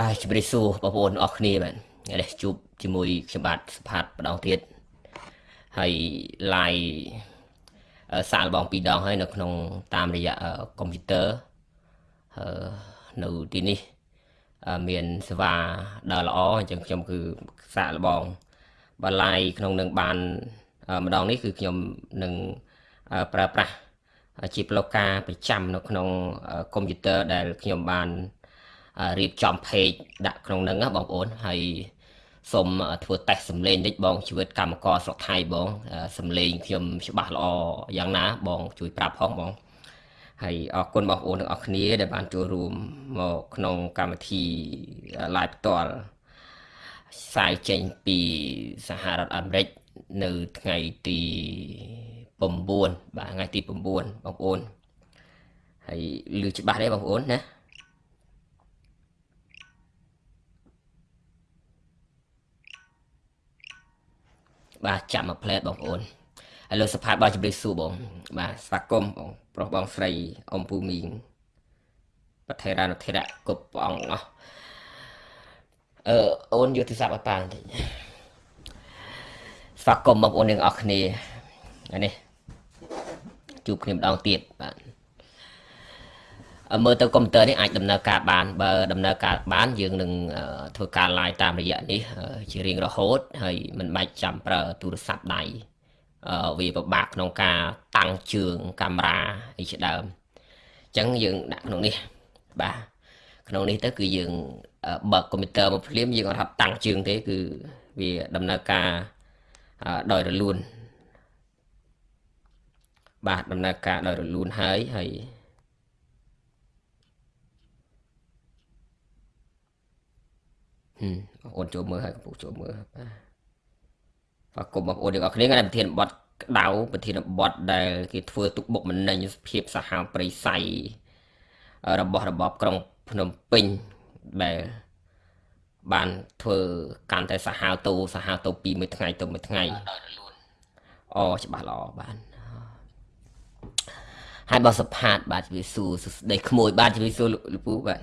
បាទជម្រាបសួរបងប្អូនអរគ្នាបាទថ្ងៃនេះជួបជាមួយខ្ញុំបាទសុផាតម្ដងទៀតហើយ live សាកល្បងពីរដងហើយនៅក្នុងតាមរយៈកុំព្យូទ័រនៅទីនេះមានសេវាដើរល្អអញ្ចឹងខ្ញុំគឺសាកល្បងបើ live ក្នុងនឹងបានម្ដងនេះគឺខ្ញុំនឹងប្រើប្រាស់ជាប្លូកាប្រចាំនៅក្នុងកុំព្យូទ័រដែលខ្ញុំបាន រៀបចំ page ដាក់ក្នុងហ្នឹងណាបងប្អូនហើយសូមធ្វើតេស្តសំឡេងតិចបងជីវិតកម្មករស្រុកថៃបងសំឡេងខ្ញុំច្បាស់ល្អយ៉ាងណាបងជួយប្រាប់ផងបងហើយអរគុណបងប្អូនទាំងអស់គ្នាដែលបានចូលរួមមកក្នុងកម្មវិធី live ផ្ទាល់ផ្សាយចេញពីសហរដ្ឋអាមេរិកនៅថ្ងៃទី9បាទថ្ងៃទី9បងប្អូនហើយលឺច្បាស់ទេបងប្អូនណា បាទចាំមកផ្លែបងប្អូនហើយលោកសភាបាទជម្រាបសួរបង បាទស្វាគមន៍បងប្រុសបងស្រីអ៊ំពូមីងប្រធេរានុធិរៈគ្រប់ព្រះអង្គអស់អឺអូនយកទូរស័ព្ទឲ្យប៉ាបន្តិចស្វាគមន៍បងប្អូនទាំងអស់គ្នានេះជួបគ្នាម្ដងទៀតបាទ មើលទៅកុំព្យូទ័រនេះអាចដំណើរការបានបើដំណើរការបានយើងនឹងធ្វើការ live តាមរយៈនេះជារៀងរហូតហើយមិនបាច់ចាំប្រើទូរស័ព្ទដៃវាពិបាកក្នុងការតាំងជើងកាមេរ៉ាអីជាដើមអញ្ចឹងយើងដាក់ក្នុងនេះបាទក្នុងនេះទៅគឺយើងបើកកុំព្យូទ័រមកភ្លាមយើងអត់ថាតាំងជើងទេគឺវាដំណើរការដោយរលូនបាទដំណើរការដោយរលូនហើយហើយបងប្អូនចូលមើលហើយកំពុងចូលមើលបាទបាទគុំបងប្អូនទាំងអស់គ្នាថ្ងៃប្រធានបတ်ក្តៅប្រធានបတ်ដែលគេធ្វើទុកបុកម្នេញភាពសាហាវប្រិស័យរបស់របបក្រុងភ្នំពេញដែលបានធ្វើកាន់តែសាហាវតូសាហាវតូពីមួយថ្ងៃទៅមួយថ្ងៃអូច្បាស់ល្អបានហើយបើសផាតបាទជំរាបសួរសួស្ដីក្មួយបាទជំរាបសួរលោកពូបាទ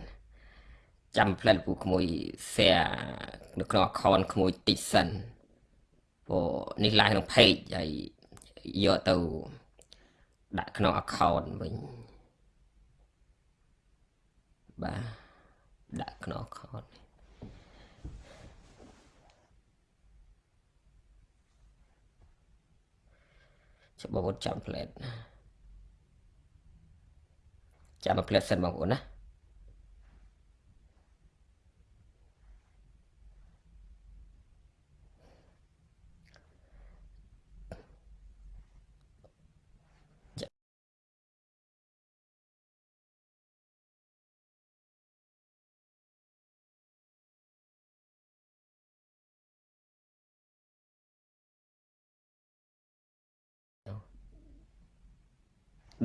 ចាំផ្លែពូក្មួយ share នៅក្នុង account ក្មួយតិចសិនព្រោះនេះ live ក្នុង page ហើយយកទៅដាក់ក្នុង account វិញបាទដាក់ក្នុង account ច្បាប់ចាំផ្លែចាំផ្លែសិនបងប្អូនណា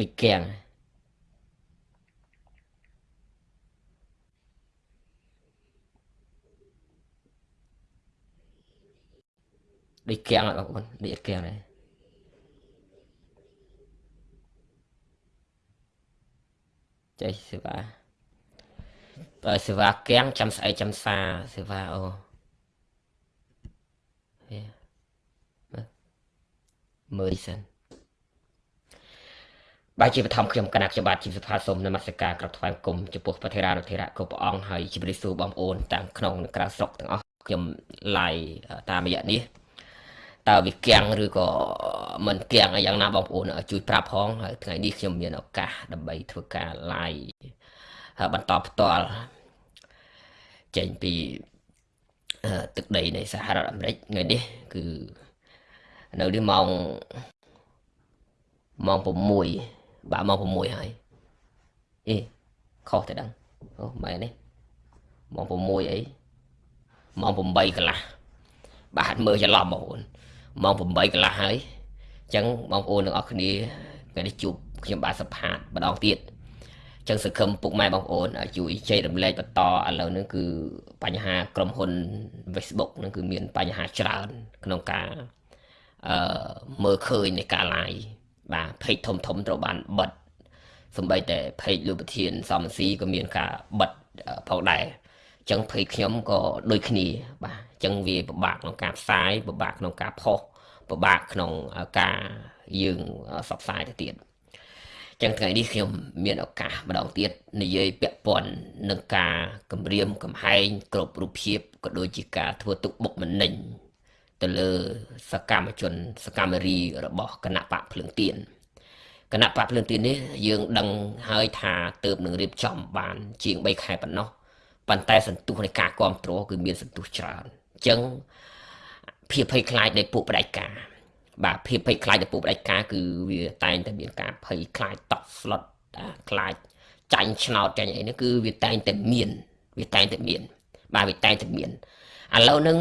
ដូចគាំងដូចគាំងបងប្អូនដូចគាំងដែរចេះសេវាបើសេវាគាំងចាំស្អែកចាំសាសេវាអូមើលសិន បាទជាបឋមខ្ញុំគណៈខ្ញុំបាទជីវសុផាសូមនមស្ការក្រាបថ្វាយគុំចំពោះព្រះធេរានុធេរៈគ្រប់ព្រះអង្គហើយជម្រាបសួរបងប្អូនទាំងក្នុងនិងក្រៅស្រុកទាំងអស់ខ្ញុំឡាយតាមរយៈនេះតើវាគាំងឬក៏មិនគាំងយ៉ាងណាបងប្អូនជួយប្រាប់ផងហើយថ្ងៃនេះខ្ញុំមានឱកាសដើម្បីធ្វើការ live បន្តផ្ទាល់ចេញពីទឹកដីនៃសហរដ្ឋអាមេរិកថ្ងៃនេះគឺនៅនេះម៉ោងម៉ោង6 បាទម៉ោង6ហើយអេខុសតែដឹងអូម៉ែនេះម៉ោង6អីម៉ោង8កន្លះបាទមើលច្រឡំបងប្អូនម៉ោង8កន្លះហើយអញ្ចឹងបងប្អូនទាំងអស់គ្នាថ្ងៃនេះជួបខ្ញុំបាទសភាតម្ដងទៀតអញ្ចឹងសង្ឃឹមពុកម៉ែបងប្អូនជួយចែករំលែកបន្តឥឡូវនេះគឺបញ្ហាក្រុមហ៊ុន Facebook នឹងគឺមានបញ្ហាច្រើនក្នុងការអឺមើលឃើញនៃការ live បាទ page ធំធំត្រូវបានបិទសំបីតែ page លោកប្រធានសំស៊ីក៏មានការបិទផងដែរអចឹងភ័យខ្ញុំក៏ដូចគ្នាបាទចឹងវាពិបាកក្នុងការផ្សាយពិបាកក្នុងការផុសពិបាកក្នុងការយើងសបផ្សាយទៅទៀតចឹងថ្ងៃនេះខ្ញុំមានឱកាសម្ដងទៀតនិយាយពាក់ព័ន្ធនឹងការគម្រាមកំហែងគ្រប់រូបភាពក៏ដូចជាការធ្វើទុកបុកម្នេញ ទៅលើសកម្មជន សកម្មរីរបស់គណៈបកភ្លើងទៀនគណៈបកភ្លើងទៀននេះយើងដឹងហើយថាទៅនឹងរៀបចំបាន ជាង3ខែប៉ុណ្ណោះប៉ុន្តែសន្ទុះនៃការគ្រប់គ្រងគឺមានសន្ទុះច្រើនអញ្ចឹងភាពភ័យខ្លាចនៃពួកបដិការបាទភាពភ័យខ្លាចនៃពួកបដិការគឺវាតែងតែមានការភ័យខ្លាចតក់ស្លុតខ្លាចចាញ់ឆ្នោតចាញ់អីនេះគឺវាតែងតែមាន វាតែងតែមាន បាទវាតែងតែមាន ឥឡូវហ្នឹង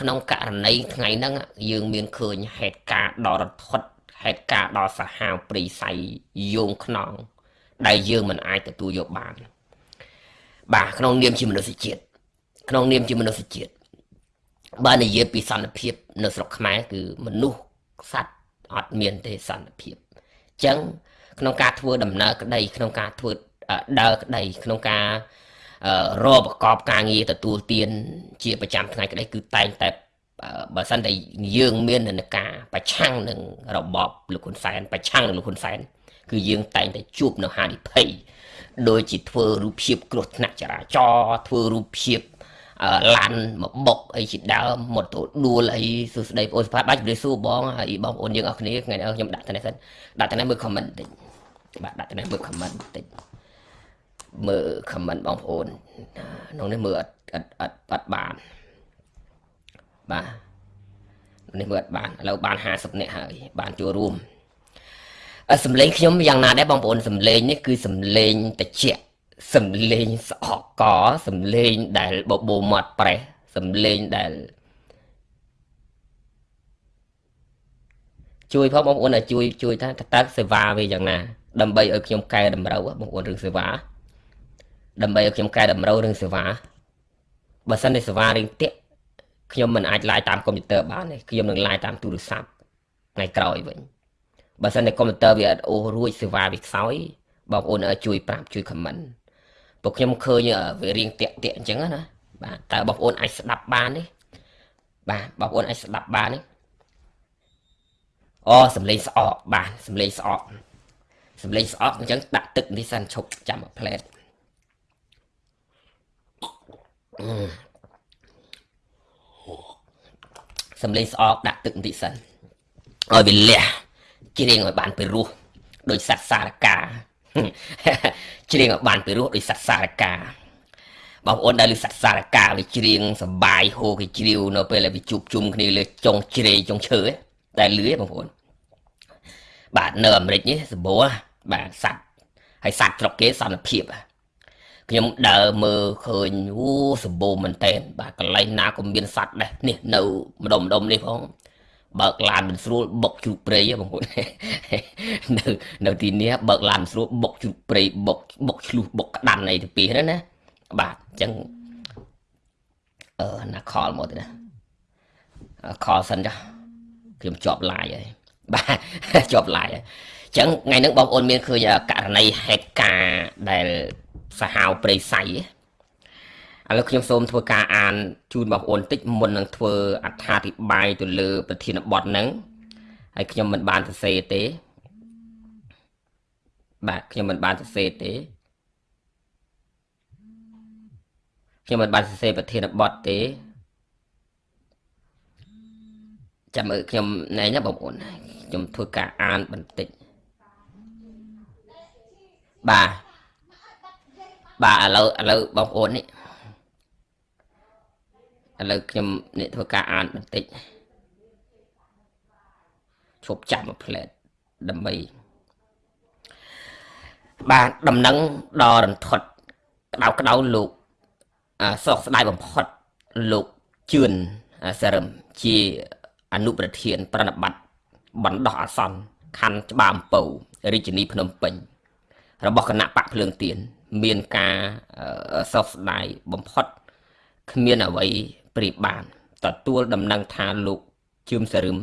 ក្នុងករណីថ្ងៃហ្នឹងយើងមានឃើញហេតុការណ៍ដ៏រន្ធត់ហេតុការណ៍ដ៏សាហាវព្រីស័យយោងខ្នង ដែលយើងមិនអាចទទួលយកបាន បាទក្នុងនាមជាមនុស្សជាតិក្នុងនាមជាមនុស្សជាតិបើនិយាយពីសន្តិភាព នៅស្រុកខ្មែរគឺមនុស្សសត្វអត់មានទេសន្តិភាពអញ្ចឹងក្នុងការធ្វើដំណើរក្តី ក្នុងការធ្វើដើរក្តីក្នុងការ រកប្រកបការងារទទួលទាន ជាប្រចាំថ្ងៃក្តីគឺតែងតែបើសិនតែយើងមាននការប្រឆាំងនឹងរបបលោកហ៊ុនសែនប្រឆាំងនឹងលោកហ៊ុនសែនគឺយើងតែងតែជួបនៅហានិភ័យដូចជាធ្វើរូបភាពគ្រោះថ្នាក់ចរាចរណ៍ធ្វើរូបភាពឡានមកបុកអីជាដើមម៉ូតូដួលអីសួស្ដីបងអូនសផាតបាច់ជម្រាបសួរបងហើយបងប្អូនយើងអរគ្នាថ្ងៃនេះខ្ញុំដាក់ទៅនេះសិនដាក់ទៅនេះមើល comment បន្តិចបាទដាក់ទៅនេះមើល comment បន្តិច មើល comment បងប្អូនក្នុងនេះមើលអត់អត់អត់អត់បានបាទនេះមើលអត់បានឥឡូវបាន50នាក់ហើយ បានចូលរួមសំឡេងខ្ញុំយ៉ាងណាដែរបងប្អូនសំឡេងនេះគឺសំឡេងតិចសំឡេងស្អកកសំឡេងដែលបបោមាត់ប្រេះសំឡេងដែលជួយផងបងប្អូនឲ្យជួយជួយថាតើសេវាវាយ៉ាងណាដើម្បីឲ្យខ្ញុំកែតម្រូវបងប្អូនរឿងសេវា ដើម្បីឲ្យខ្ញុំកែតម្រូវរឿងសេវាបើសិនជាសេវារឿងតាក់ខ្ញុំមិនអាចឡាយតាមកុំព្យូទ័របានទេខ្ញុំនឹងឡាយតាមទូរស័ព្ទថ្ងៃក្រោយវិញបើសិនតែកុំព្យូទ័រវាអត់អូសរួចសេវាវាខ្សោយបងប្អូនជួយប្រាប់ជួយខមមិនពួកខ្ញុំឃើញវារៀងតាក់តាក់អញ្ចឹងណាបាទតើបងប្អូនអាចស្ដាប់បានទេបាទបងប្អូនអាចស្ដាប់បានទេអូសំឡេងស្អកបាទសំឡេងស្អកសំឡេងស្អកអញ្ចឹងដាក់ទឹកនេះសិនឈប់ចាំមួយផ្លែត សំឡេងស្អកដាក់ទឹកបន្តិចសិនឲ្យវាលះជ្រៀងឲ្យបានពីរោះដោយសត្វសារកាជ្រៀងឲ្យបានពីរោះដោយសត្វសារកាបងប្អូនដែលលើសត្វសារកាវាជ្រៀងសបាយហូគេជ្រាវនៅពេលដែលវាជួបជុំគ្នាលើចុងជ្រេចុងឈើតែលឺបងប្អូនបាទនៅអាមេរិកនេះសម្បូរបាទសត្វហើយសត្វស្រុកគេសន្តិភាព ខ្ញុំដើរមើលឃើញអូសម្បូរមែនតែនបាទកន្លែងណាក៏មានសត្វដែរនេះនៅម្ដុំម្ដុំនេះផងបើកឡានមិនស្រួលបុកជ្រូកព្រៃបងប្អូននៅនៅទីនេះបើកឡានមិនស្រួលបុកជ្រូកព្រៃបុកបុកឆ្លុះបុកក្តាន់អីទៅពីហ្នឹងណាបាទអញ្ចឹងអឺណាខលមកទៅណាខលសិនចាខ្ញុំជាប់ឡាយហើយបាទជាប់ឡាយហើយអញ្ចឹងថ្ងៃហ្នឹងបងប្អូនមានឃើញករណីហេតុការណ៍ដែល សាហាវព្រៃសៃឥឡូវខ្ញុំសូមធ្វើការអានជូនបងប្អូនតិចមុននឹងធ្វើអត្ថាធិប្បាយទៅលើ ប្រធានបទហ្នឹងហើយខ្ញុំមិនបានសរសេរទេ បាទខ្ញុំមិនបានសរសេរទេខ្ញុំមិនបានសរសេរប្រធានបទទេចាំមើលខ្ញុំណែណាបងប្អូនខ្ញុំធ្វើការអានបន្តិចបាទ បាទឥឡូវឥឡូវបងប្អូននេះឥឡូវខ្ញុំនេះធ្វើការអានបន្តិចឈប់ចាប់មួយផ្លែតដើម្បីបាទដំណឹងដល់រន្ធត់ក្តៅក្តៅលោកសោកស្ដាយបំផុតលោកជឿនសរឹមជាអនុប្រធាន ប្រណិប័តបណ្ដោះអាសន្នខណ្ឌច្បារអំពៅរាជធានីភ្នំពេញ របស់គណៈបកភ្លើងទៀន មានការសោកស្ដាយបំផុតគ្មានអ្វីព្រៀបបានទទួលដំណឹងថាលោកជឿមសរឹម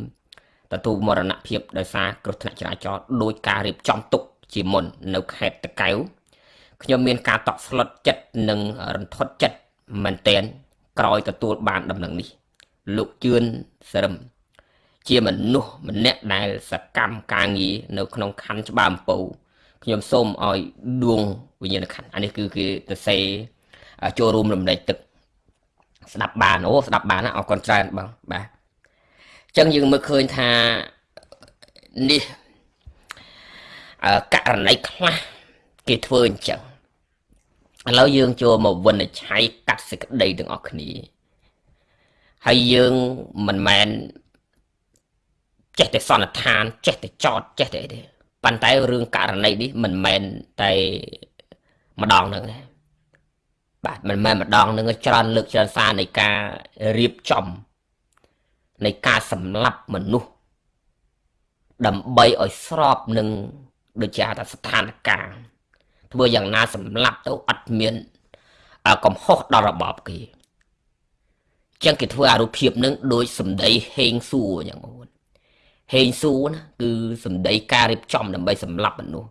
ទទួលមរណភាពដោយសារគ្រោះថ្នាក់ចរាចរណ៍ដោយការរៀបចំទុកជាមុននៅខេត្តតកែវខ្ញុំមានការតក់ស្លុតចិត្តនិងរន្ធត់ចិត្តមែនតែនក្រោយទទួលបានដំណឹងនេះ លោកជឿនស្រឹមជាមនុស្សម្នាក់ដែលសកម្មការងារនៅក្នុងខណ្ឌច្បារអំពៅ ខ្ញុំសូមឲ្យដួងវិញ្ញាណខណ្ឌអានេះគឺគេទៅសេចូលរួមរំលែកទឹក ស្ដាប់បានអូស្ដាប់បានអរគុណច្រើនបងបាទអញ្ចឹងយើងមើលឃើញថានេះករណីខ្លះគេធ្វើអញ្ចឹងឥឡូវយើងចូលមកវិនិច្ឆ័យកាត់សេចក្តីទាំងអស់គ្នាហើយយើងមិនមែនចេះតែសន្និដ្ឋានចេះតែចោតចេះតែអីទេ ប៉ុន្តែរឿងករណីនេះមិនមែនតែម្ដងហ្នឹងទេបាទមិនមែនម្ដងហ្នឹងច្រើនលើកច្រើនសារនៃការរៀបចំនៃការសម្លាប់មនុស្សដើម្បីឲ្យស្របនឹងដូចជាថាស្ថានភាពធ្វើយ៉ាងណាសម្លាប់ទៅអត់មានកំហុសដល់របបគេចឹងគេធ្វើអារូបភាពនឹងដូចសម្ដីហេងសួរយ៉ាងបងប្អូន ហេងសួរណាគឺសម្ដីការរៀបចំដើម្បីសម្លាប់មនុស្ស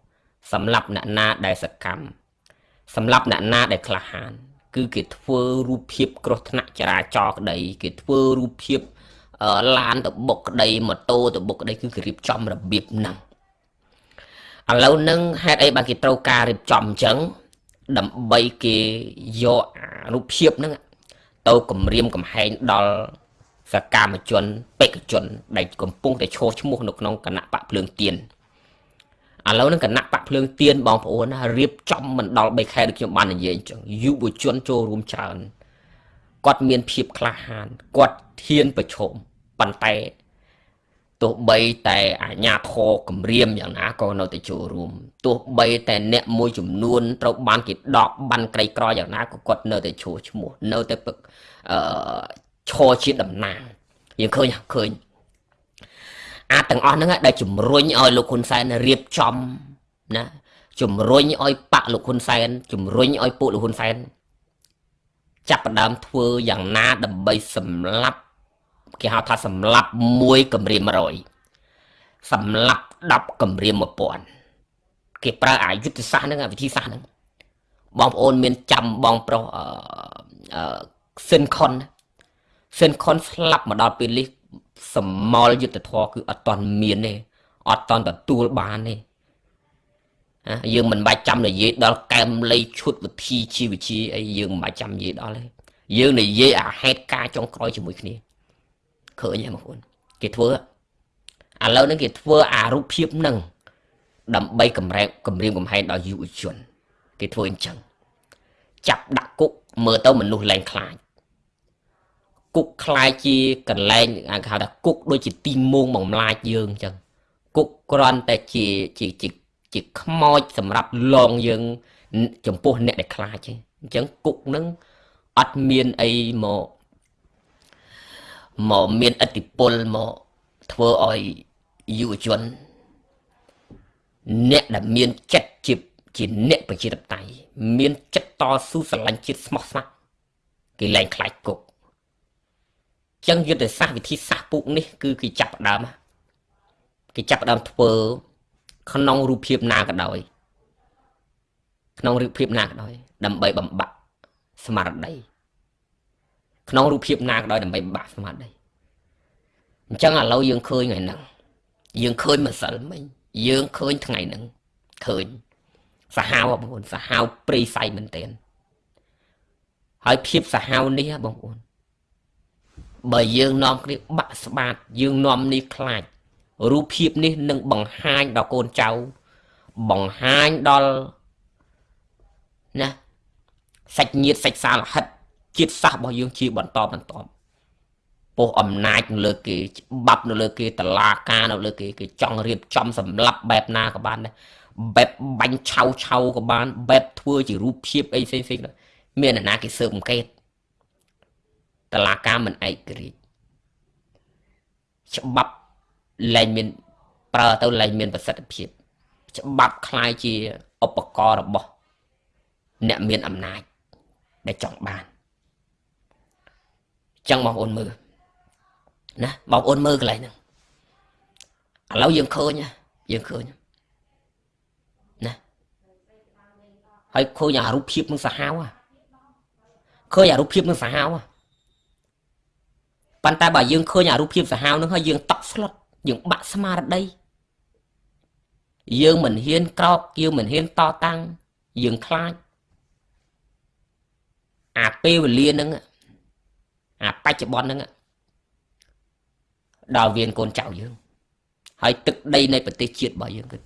សម្លាប់អ្នកណាដែលសកម្មសម្លាប់អ្នកណាដែលក្លាហាន គឺគេធ្វើរូបភាពគ្រោះថ្នាក់ចរាចរណ៍ក្តី គេធ្វើរូបភាពឡានទៅបុកក្តីម៉ូតូទៅបុកក្តីគឺគេរៀបចំរបៀបហ្នឹងឥឡូវនឹងហេតុអីបានគេត្រូវការរៀបចំអញ្ចឹងដើម្បីគេយករូបភាពហ្នឹងទៅគម្រាមកំហែងដល់ សកម្មជនបេក្ខជនដែលកំពុងតែឈោះឈ្មោះនៅក្នុងគណៈបកភ្លើងទៀនឥឡូវនឹងគណៈបកភ្លើងទៀនបងប្អូនណារៀបចំមិនដល់3ខែដូចខ្ញុំបាននិយាយអញ្ចឹងយុវជនចូលរួមច្រើនគាត់មានភាពក្លាហានគាត់ធានប្រឈមប៉ុន្តែទោះបីតែអាញាធរគម្រាមយ៉ាងណាក៏នៅតែចូលរួមទោះបីតែអ្នកមួយចំនួនត្រូវបានគេដកបានក្រីក្រយ៉ាងណាក៏គាត់នៅតែឈួរឈ្មោះនៅតែអឺ ឈរជាតំណាងយើងឃើញឃើញអាចទាំងអស់ហ្នឹងដែលជំរុញឲ្យលោកហ៊ុនសែនរៀបចំណាជំរុញឲ្យបាក់លោកហ៊ុនសែនជំរុញឲ្យពួកលោកហ៊ុនសែនចាប់ផ្ដើមធ្វើយ៉ាងណាដើម្បីសម្លាប់គេហៅថាសម្លាប់1កម្រាម100សម្លាប់10កម្រាម1000គេប្រើអាយុទ្ធសាស្ត្រហ្នឹងវិធីសាស្ត្រហ្នឹងបងប្អូនមានចាំបងប្រុសអឺសិនខុន សិនខុនស្លាប់មកដល់ពេលនេះសមលយុទ្ធធរគឺអត់តន់មានទេអត់តន់ទទួលបានទេណាយើងមិនបាច់ចាំនិយាយដល់កែមលៃឈុតវិធីជីវវិជាអីយើងមិនបាច់ចាំនិយាយដល់ទេយើងនិយាយអាហេតុការចុងក្រោយជាមួយគ្នាឃើញហើយបងប្អូនគេធ្វើឥឡូវនេះគេធ្វើអារូបភាពនឹងដើម្បីកម្រែគម្រាមកំហែងដល់យុវជន គេធ្វើអញ្ចឹងចាប់ដាក់គុកមើលទៅមនុស្សលែងខ្លាច គុកខ្លាយជាកន្លែងគេហៅថាគុកដូចជាទីមងបំលាចយើងអញ្ចឹងគុកគ្រាន់តែជាជាជាជាខ្មោចសម្រាប់លងយើង ចំពោះអ្នកដែលខ្លាចទេអញ្ចឹងគុកនឹងអត់មានអីមកមកមានឥទ្ធិពលមកធ្វើឲ្យយុវជន អ្នកដែលមានចិត្តជាជាអ្នកប្រជាធិបតេយ្យមានចិត្តតស៊ូស្រឡាញ់ជាតិស្មោះស្ម័គ្រគេលែងខ្លាចគុក ចឹងយុទ្ធសាស្ត្រវិធីសាស្ត្រពុកនេះគឺគេចាប់ផ្ដើមគេចាប់ផ្ដើមធ្វើក្នុងរូបភាពណាក៏ដោយ ក្នុងរូបភាពណាក៏ដោយ ដើម្បីបំបាក់ស្មារតីក្នុងរូបភាពណាក៏ដោយដើម្បីបំបាក់ស្មារតីអញ្ចឹងឥឡូវយើងឃើញថ្ងៃហ្នឹងយើងឃើញម្សិលមិញយើងឃើញថ្ងៃហ្នឹងឃើញសាហាវបងប្អូនសាហាវព្រៃសៃមែនទែនហើយភាពសាហាវនេះបងប្អូន បើយើងនាំគ្នាបាក់ស្បាត យើងនាំនេះខ្លាចរូបភាពនេះនឹងបង្ហាញដល់កូនចៅបង្ហាញដល់ណាសាច់ញាតិសាច់សាលហិតជាតិសាសរបស់យើងជាបន្តបន្តពោះអំណាចនៅលើគេច្បាប់នៅលើគេតឡាការនៅលើគេគេចង់រៀបចំសម្លាប់បែបណាក៏បានដែរបែបបាញ់ឆៅឆៅក៏បានបែបធ្វើជារូបភាពអីផ្សេងផ្សេងមានអ្នកណាគេស៊ើបអង្កេត តឡាការមិនឯករាជ្យច្បាប់លែងមានប្រើទៅលែងមានប្រសិទ្ធភាពច្បាប់คล้ายជាឧបករណ៍របស់អ្នកមានអំណាចដែលចង់បានចឹងបងប្អូនមើលណាបងប្អូនមើលកន្លែងហ្នឹងឥឡូវយើងឃើញយើងឃើញណាហើយឃើញអារូបភាពនឹងសាហាវ ឃើញអារូបភាពនឹងសាហាវ ប៉ុន្តែបើយើងឃើញអារូបភាពសាហាវនឹងហើយយើងតក់ស្លុតយើងបាក់ស្មារតីយើងមិនហ៊ានក្រោកយើងមិនហ៊ានតតាំងយើងខ្លាចអាពេលវេលាហ្នឹងអាបច្ចុប្បន្នហ្នឹងដល់វៀនកូនចៅយើង ហើយទឹកដីនៃប្រទេសជាតិរបស់យើងគឺ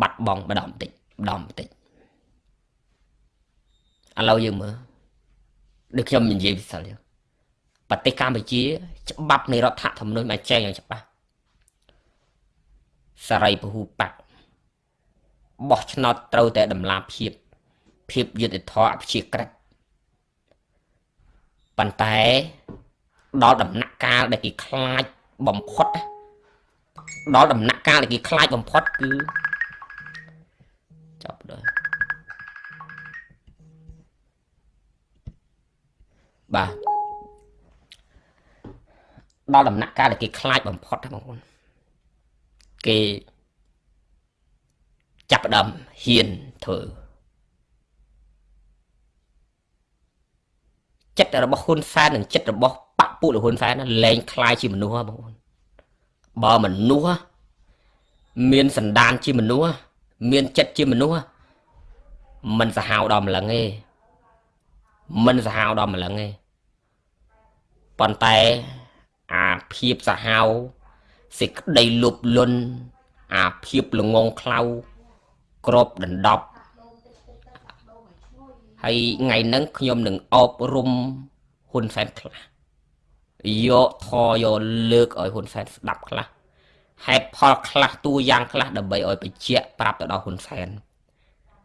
បាត់បង់ម្ដងបន្តិចម្ដងបន្តិចឥឡូវយើងមើលដូចខ្ញុំនិយាយពិសិដ្ឋយើង ប្រទេសកម្ពុជា ច្បាប់នៃរដ្ឋធម្មនុញ្ញបានចែងយ៉ាងច្បាស់សារីពហុបកបោះឆ្នោតត្រូវតែតម្លាភាព ភាពយុត្តិធម៌អព្យាក្រឹតប៉ុន្តែដល់ដំណាក់កាលដែលគេខ្លាចបំផុតដល់ដំណាក់កាលដែលគេខ្លាចបំផុតគឺចាប់ដល់បាទ ដល់ដំណាក់កាលដែលគេខ្លាចបំផុតបងប្អូនគេចាប់ផ្ដើមហ៊ានធ្វើចិត្តរបស់ហ៊ុនសែននិងចិត្តរបស់បពពួកហ៊ុនសែនលែងคล้ายជាមនុស្សបងប្អូនបើមនុស្សមានសន្តានជាមនុស្សមានចិត្តជាមនុស្សមិនសាហាវដល់ម្លឹងទេមិនសាហាវដល់ម្លឹងទេប៉ុន្តែ អាភាពសាហាវសេចក្តីលុបលន់អាភាពល្ងងខ្លៅក្របដណ្ដប់ហើយថ្ងៃហ្នឹងខ្ញុំនឹងអប់រំហ៊ុនសែនខ្លះយកធរយកលើកឲ្យហ៊ុនសែនស្ដាប់ខ្លះហេតុផលខ្លះតួយ៉ាងខ្លះដើម្បីឲ្យបញ្ជាក់ប្រាប់ទៅដល់ហ៊ុនសែន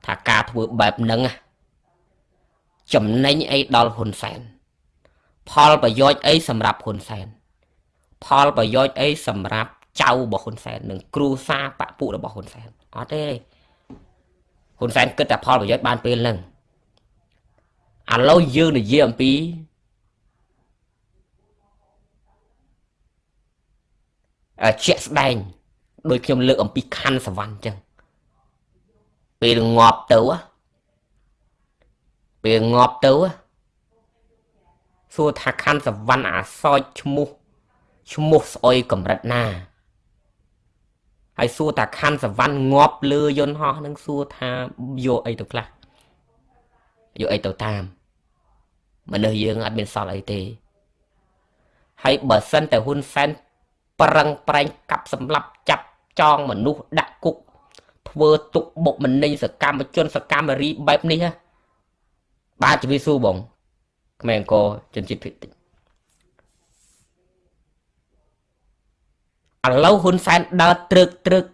ថាការធ្វើបែបហ្នឹងចំណេញអីដល់ហ៊ុនសែនផលប្រយោជន៍អីសម្រាប់ហ៊ុនសែន ផលប្រយោជន៍អីសម្រាប់ចៅរបស់ហ៊ុនសែននិងគ្រូសាបពុរបស់ហ៊ុនសែនអត់ទេហ៊ុនសែនគិតតែផលប្រយោជន៍បានពេលហ្នឹងឥឡូវយើងនិយាយអំពីជាក់ស្ដែងដោយខ្ញុំលើកអំពីខណ្ឌសវណ្ណអញ្ចឹងពេលងាប់ទៅពេលងាប់ទៅសួរថាខណ្ឌសវណ្ណអាសោចឈ្មោះ ឈ្មោះស្អុយកម្រិតណាហើយសួរថាខណ្ឌសវណ្ណងាប់លើយន្តហោះនឹងសួរថាយកអីទៅខ្លះយកអីទៅតាមមនុស្សយើងអត់មានសល់អីទេហើយបើសិនតែហ៊ុនសែនប្រឹងប្រែងកាប់សម្លាប់ចាប់ចងមនុស្សដាក់គុកធ្វើទុកបុកម្នេញសកម្មជនសកម្មរីបែបនេះបាទជំរាបសួរបងខ្មែរអង្គរជនជាតិភិកតិច ឥឡូវហ៊ុនសែនដើរត្រឹកត្រឹក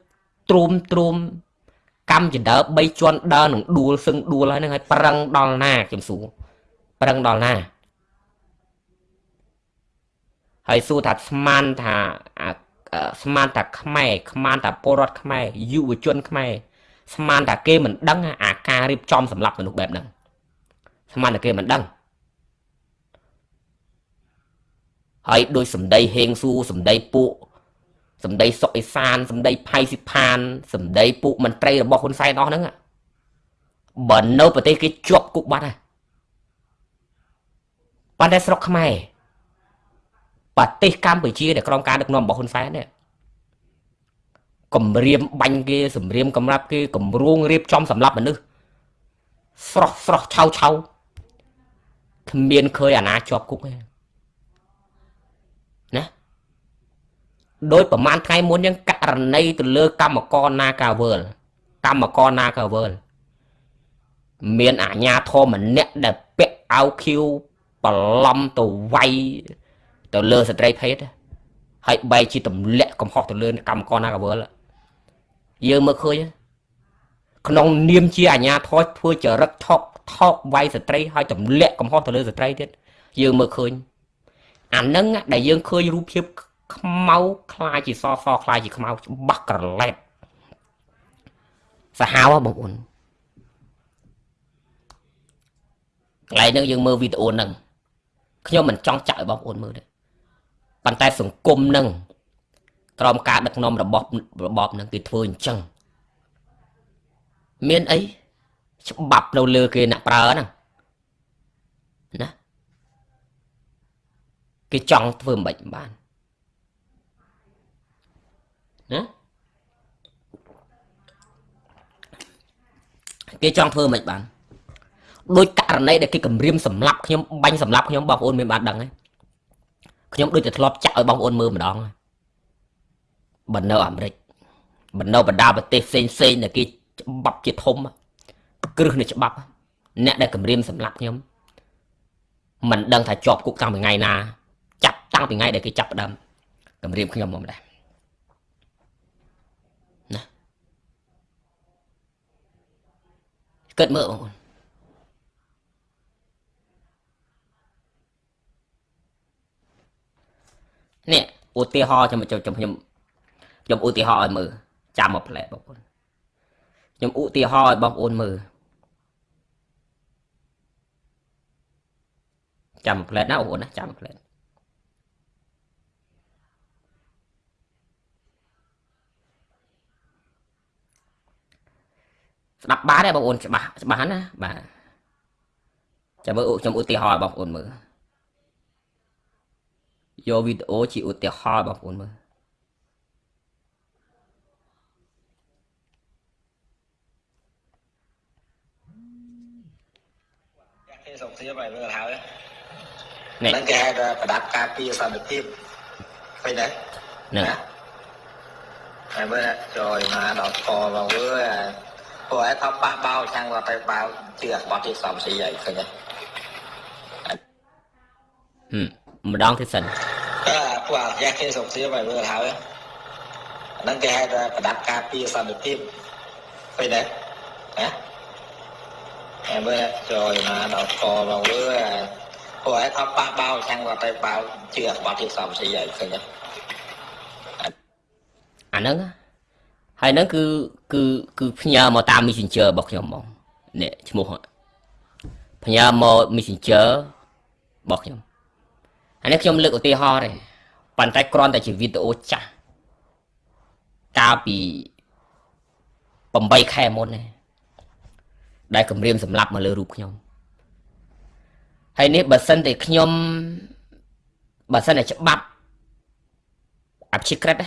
ទ្រុំទ្រុំកម្មចដើ3ជាន់ដើរនឹងដួលសឹងដួលហើយនឹងឲ្យប្រឹងដល់ណាខ្ញុំសួរប្រឹងដល់ណាហើយសួរថាស្មានថាស្មានថាខ្មែរស្មានថាពលរដ្ឋខ្មែរយុវជនខ្មែរស្មានថាគេមិនដឹងអាការរៀបចំសម្រាប់មនុស្សបែបហ្នឹងស្មានថាគេមិនដឹងហើយដោយសម្ដីហេងសួរសម្ដីពួក សម្ដីសុកអេសានសម្ដីផៃសិផានសម្ដីពួកមន្ត្រីរបស់ហ៊ុនសែនអស់ហ្នឹងបើនៅប្រទេសគេជាប់គុកបាត់ហើយប៉ុន្តែស្រុកខ្មែរប្រទេសកម្ពុជាដែលក្រោមការដឹកនាំរបស់ហ៊ុនសែននេះគម្រាមបាញ់គេសម្រាមកម្រាប់គេគម្រោងរៀបចំសម្រាប់មនុស្សស្រស់ស្រស់ឆៅឆៅគ្មានឃើញអាណាជាប់គុកទេណា ដោយប្រហែលថ្ងៃមុនយើងករណីទៅលើកម្មករនាការវើលកម្មករនាការវើលមានអាញាធមម្នាក់ដែលពាក់អាវខៀវបន្លំទៅវាយទៅលើស្ត្រីភេទហើយបែរជាទម្លាក់កំហុសទៅលើកម្មករណាកវលយើងមើលឃើញក្នុងនាមជាអាញាធរធ្វើចរិតថោកថោកវាយស្ត្រីហើយទម្លាក់កំហុសទៅលើស្ត្រីទៀតយើងមើលឃើញអានឹងដែលយើងឃើញរូបភាព ខ្មៅខ្លាយជាសសខ្លាយជាខ្មៅច្បាស់ក្រឡែតសាហាវបងប្អូនកន្លែងហ្នឹងយើងមើលវីដេអូហ្នឹងខ្ញុំមិនចង់ចាក់ឲ្យបងប្អូនមើលទេប៉ុន្តែសង្គមហ្នឹងក្រោមការដឹកនាំរបស់របបហ្នឹងគេធ្វើអញ្ចឹងមានអីច្បាប់នៅលើគេអ្នកប្រើហ្នឹងណាគេចង់ធ្វើមិនបាច់បាន ណាគេចង់ធ្វើមិនបានដោយករណីដែលគេគម្រាមសម្លាប់ខ្ញុំបាញ់សម្លាប់ខ្ញុំបងប្អូនមានបានដឹងទេខ្ញុំដូចតែធ្លាប់ចាក់ឲ្យបងប្អូនមើលម្ដងបើនៅអាមេរិកបើនៅបណ្ដាប្រទេសផ្សេងផ្សេងដែលគេច្បាប់ជាធំគ្រឹះនៃច្បាប់អ្នកដែលគម្រាមសម្លាប់ខ្ញុំមិនដឹងថាជាប់គុកតាំងពីថ្ងៃណាចាប់តាំងពីថ្ងៃដែលគេចាប់ផ្ដើមគម្រាមខ្ញុំមកម្ដេះណា គិតមើលបងប្អូននេះឧទាហរណ៍ខ្ញុំខ្ញុំខ្ញុំខ្ញុំឧទាហរណ៍ឲ្យមើលចាំមកផ្លែបងប្អូនខ្ញុំឧទាហរណ៍ឲ្យបងប្អូនមើលចាំផ្លែណាបងប្អូនណាចាំផ្លែ ស្ដាប់បានទេបងប្អូនច្បាស់ច្បាស់ណាបាទចាំមើលខ្ញុំឧទាហរណ៍បងប្អូនមើលយកវីដេអូជាឧទាហរណ៍បងប្អូនមើលគេសុខភាពហើយមើលហើយហ្នឹងគេហៅថាប្រដាប់ការពារសន្តិភាពឃើញទេហ្នឹងហើយមើលចូលមកដល់កបងវើ ពួកឯងថាប៉ះបោចាំងគាត់ទៅបោជឿបត់ទីសំស៊ីហើយឃើញទេហឹមម្ដងទៀតសិនពួកអាយ៉ាគេសុខភាពហើយមើលហើយហ្នឹងគេហៅថាប្រដាប់ការពារសន្តិភាពឃើញទេណាហើយមើលចូលមកដល់កបងវើពួកឯងថាប៉ះបោចាំងគាត់ទៅបោជឿបត់ទីសំស៊ីហើយឃើញទេអាហ្នឹង ហើយហ្នឹងគឺគឺគឺផ្ញើមកតាម Messenger របស់ខ្ញុំហ្មងនេះឈ្មោះផ្ញើមក Messenger របស់ខ្ញុំអានេះខ្ញុំលើកឧទាហរណ៍ទេប៉ុន្តែគ្រាន់តែជាវីដេអូចាស់កាលពី8ខែមុនទេដែលគម្រាមសម្លាប់មកលើរូបខ្ញុំហើយនេះបើសិនតែខ្ញុំបើសិនតែច្បាប់អភិក្រិត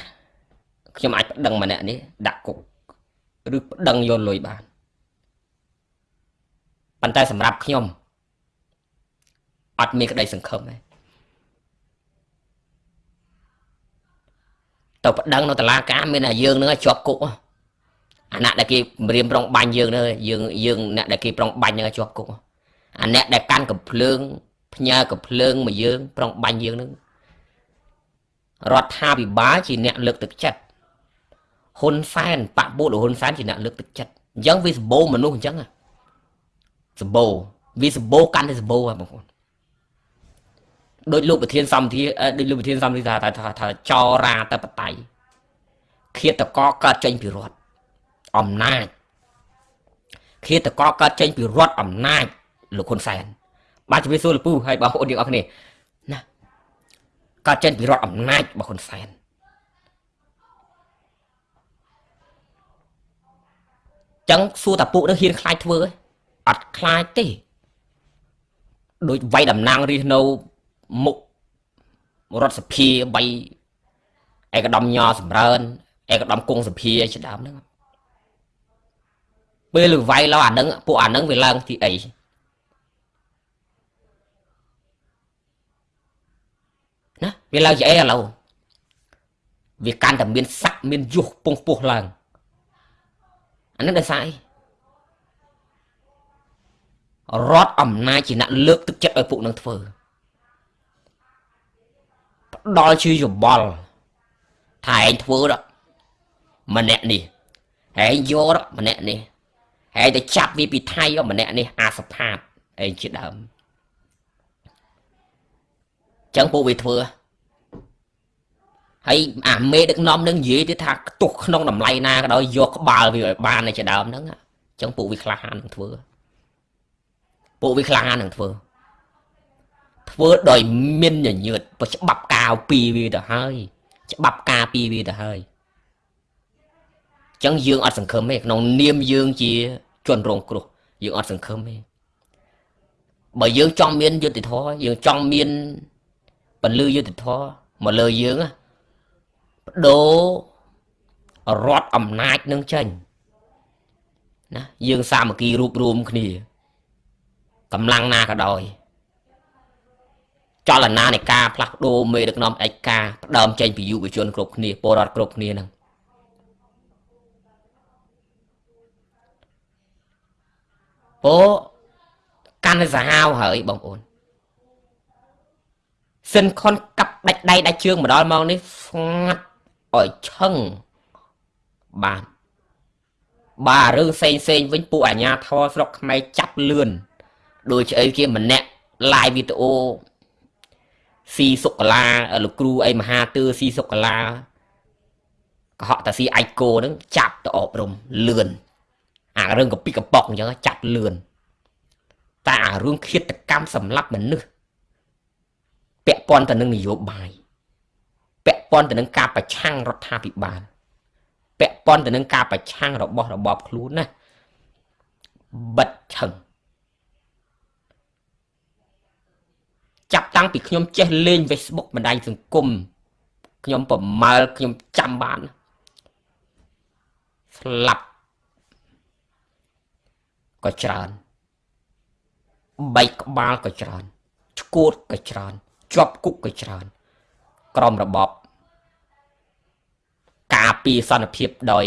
ខ្ញុំអាចប្តឹងម្នាក់នេះដាក់គុកឬប្តឹងយកលុយបានប៉ុន្តែសម្រាប់ខ្ញុំអត់មានក្តីសង្ឃឹមទេទៅប្តឹងនៅតុលាការមានតែយើងនឹងជាប់គុកអាអ្នកដែលគេម្រាមប្រងបាញ់យើងនឹងយើងយើងអ្នកដែលគេប្រងបាញ់នឹងជាប់គុកអាអ្នកដែលកាន់កំភ្លើងផ្ញើកំភ្លើងមកយើង ប្រងបាញ់យើងនឹងរដ្ឋាភិបាលជាអ្នកលើកទឹកចិត្ត ហ៊ុនសែនបពុលហ៊ុនសែនជាអ្នកលើកទឹកចិត្តអញ្ចឹងវាសម្បូរមនុស្សអញ្ចឹងសម្បូរវាសម្បូរកាន់តែសម្បូរហ៎បងប្អូនដោយលោកប្រធានសម្បទាដោយលោកប្រធានសម្បទាថាថាចរាតបតៃឃាតកកើតចេញពីរដ្ឋអំណាចឃាតកកើតចេញពីរដ្ឋអំណាចលោកហ៊ុនសែនបាទជំរាបសួរលពូហើយបងប្អូនទាំងអស់គ្នាណាកើតចេញពីរដ្ឋអំណាចរបស់ហ៊ុនសែន ចឹងសួរតាពួកនឹងហ៊ានខ្លាចធ្វើអត់ខ្លាចទេដូចវាយតំណាងរិះនៅមុខរដ្ឋសភា3ឯកឧត្តមញសម្រើនឯកឧត្តមគង់សភាជាដើមហ្នឹងពេលលឺវាយឡោអានឹងពួកអានឹងវាឡើងទីអីណាវាឡើងជាអីឥឡូវវាកាន់តែមានស័កមានយុះពងពោះឡើង អានឹងដោយសារអីរដ្ឋអំណាចជាអ្នកលើកទឹកចិត្តឲ្យពួកនឹងធ្វើផ្ដល់ជាយោបល់ថាឯងធ្វើដល់ម្នាក់នេះឯងយកម្នាក់នេះឯងទៅចាប់វាពីថៃម្នាក់នេះអាសផាតឯងជាដើមចឹងពួកវាធ្វើហើ យអាមេដឹកនាំនឹងនិយាយទៀតថាខ្ទុះក្នុងតម្លៃណាក៏ដោយយកក្បាលវាឲ្យបានឯជាដើមហ្នឹងចឹងពួកវាក្លាហាននឹងធ្វើពួកវាក្លាហាននឹងធ្វើធ្វើដោយមានញញើតបើច្បាប់កាវពីវាទៅហើយ ច្បាប់ការពីវាទៅហើយចឹងយើងអត់សង្ឃឹមទេក្នុងនាមយើងជាជនរងគ្រោះយើងអត់សង្ឃឹមទេបើយើងចង់មានយុត្តិធម៌យើងចង់មានពលឺយុត្តិធម៌មកលើយើងប ដូររដ្ឋអំណាចនឹងចេញណាយើងសាមគ្គីរួបរวมគ្នាកម្លាំងណាក៏ដោយចលនានៃការផ្លាស់ប្ដូរមេដឹកនាំឯកការផ្ដើមចេញពីយុវជនគ្រប់គ្នាពលរដ្ឋគ្រប់គ្នានឹងអូកាន់តែសាហាវហើយបងប្អូនសិនខុនកាប់ដាច់ដៃដាច់ជើងមកដល់ម៉ោងនេះស្ងាត់ ឲ្យឆឹងបានបាទរឿងផ្សេងផ្សេងវិញពួកអាញាធរស្រុកខ្មែរចាប់លឿនដូចអីគេម្នាក់ live វីដេអូស៊ីសុកឡាលោកគ្រូអីមហាទឿស៊ីសុកឡាកុហកតាស៊ីអាយគោហ្នឹងចាប់ទៅអប់រំលឿនអារឿងកពីកប៉ុកអញ្ចឹងចាប់លឿនតែអារឿងឃាតកម្មសម្លាប់មនុស្សពាក់ព័ន្ធទៅនឹងនយោបាយ ពាក់ព័ន្ធទៅនឹងការប្រឆាំងរដ្ឋាភិបាលពាក់ព័ន្ធទៅនឹងការប្រឆាំងរបស់របបខ្លួនណាបិទឆឹងចាប់តាំងពីខ្ញុំចេះលេង Facebook បណ្ដាញសង្គមខ្ញុំប្រមើលខ្ញុំចាំបានស្លាប់ក៏ច្រើនបែកក្បាលក៏ច្រើនឈួតក៏ច្រើនជាប់គុកក៏ច្រើន ក្រមរបប ការពីសន្តិភាពដោយ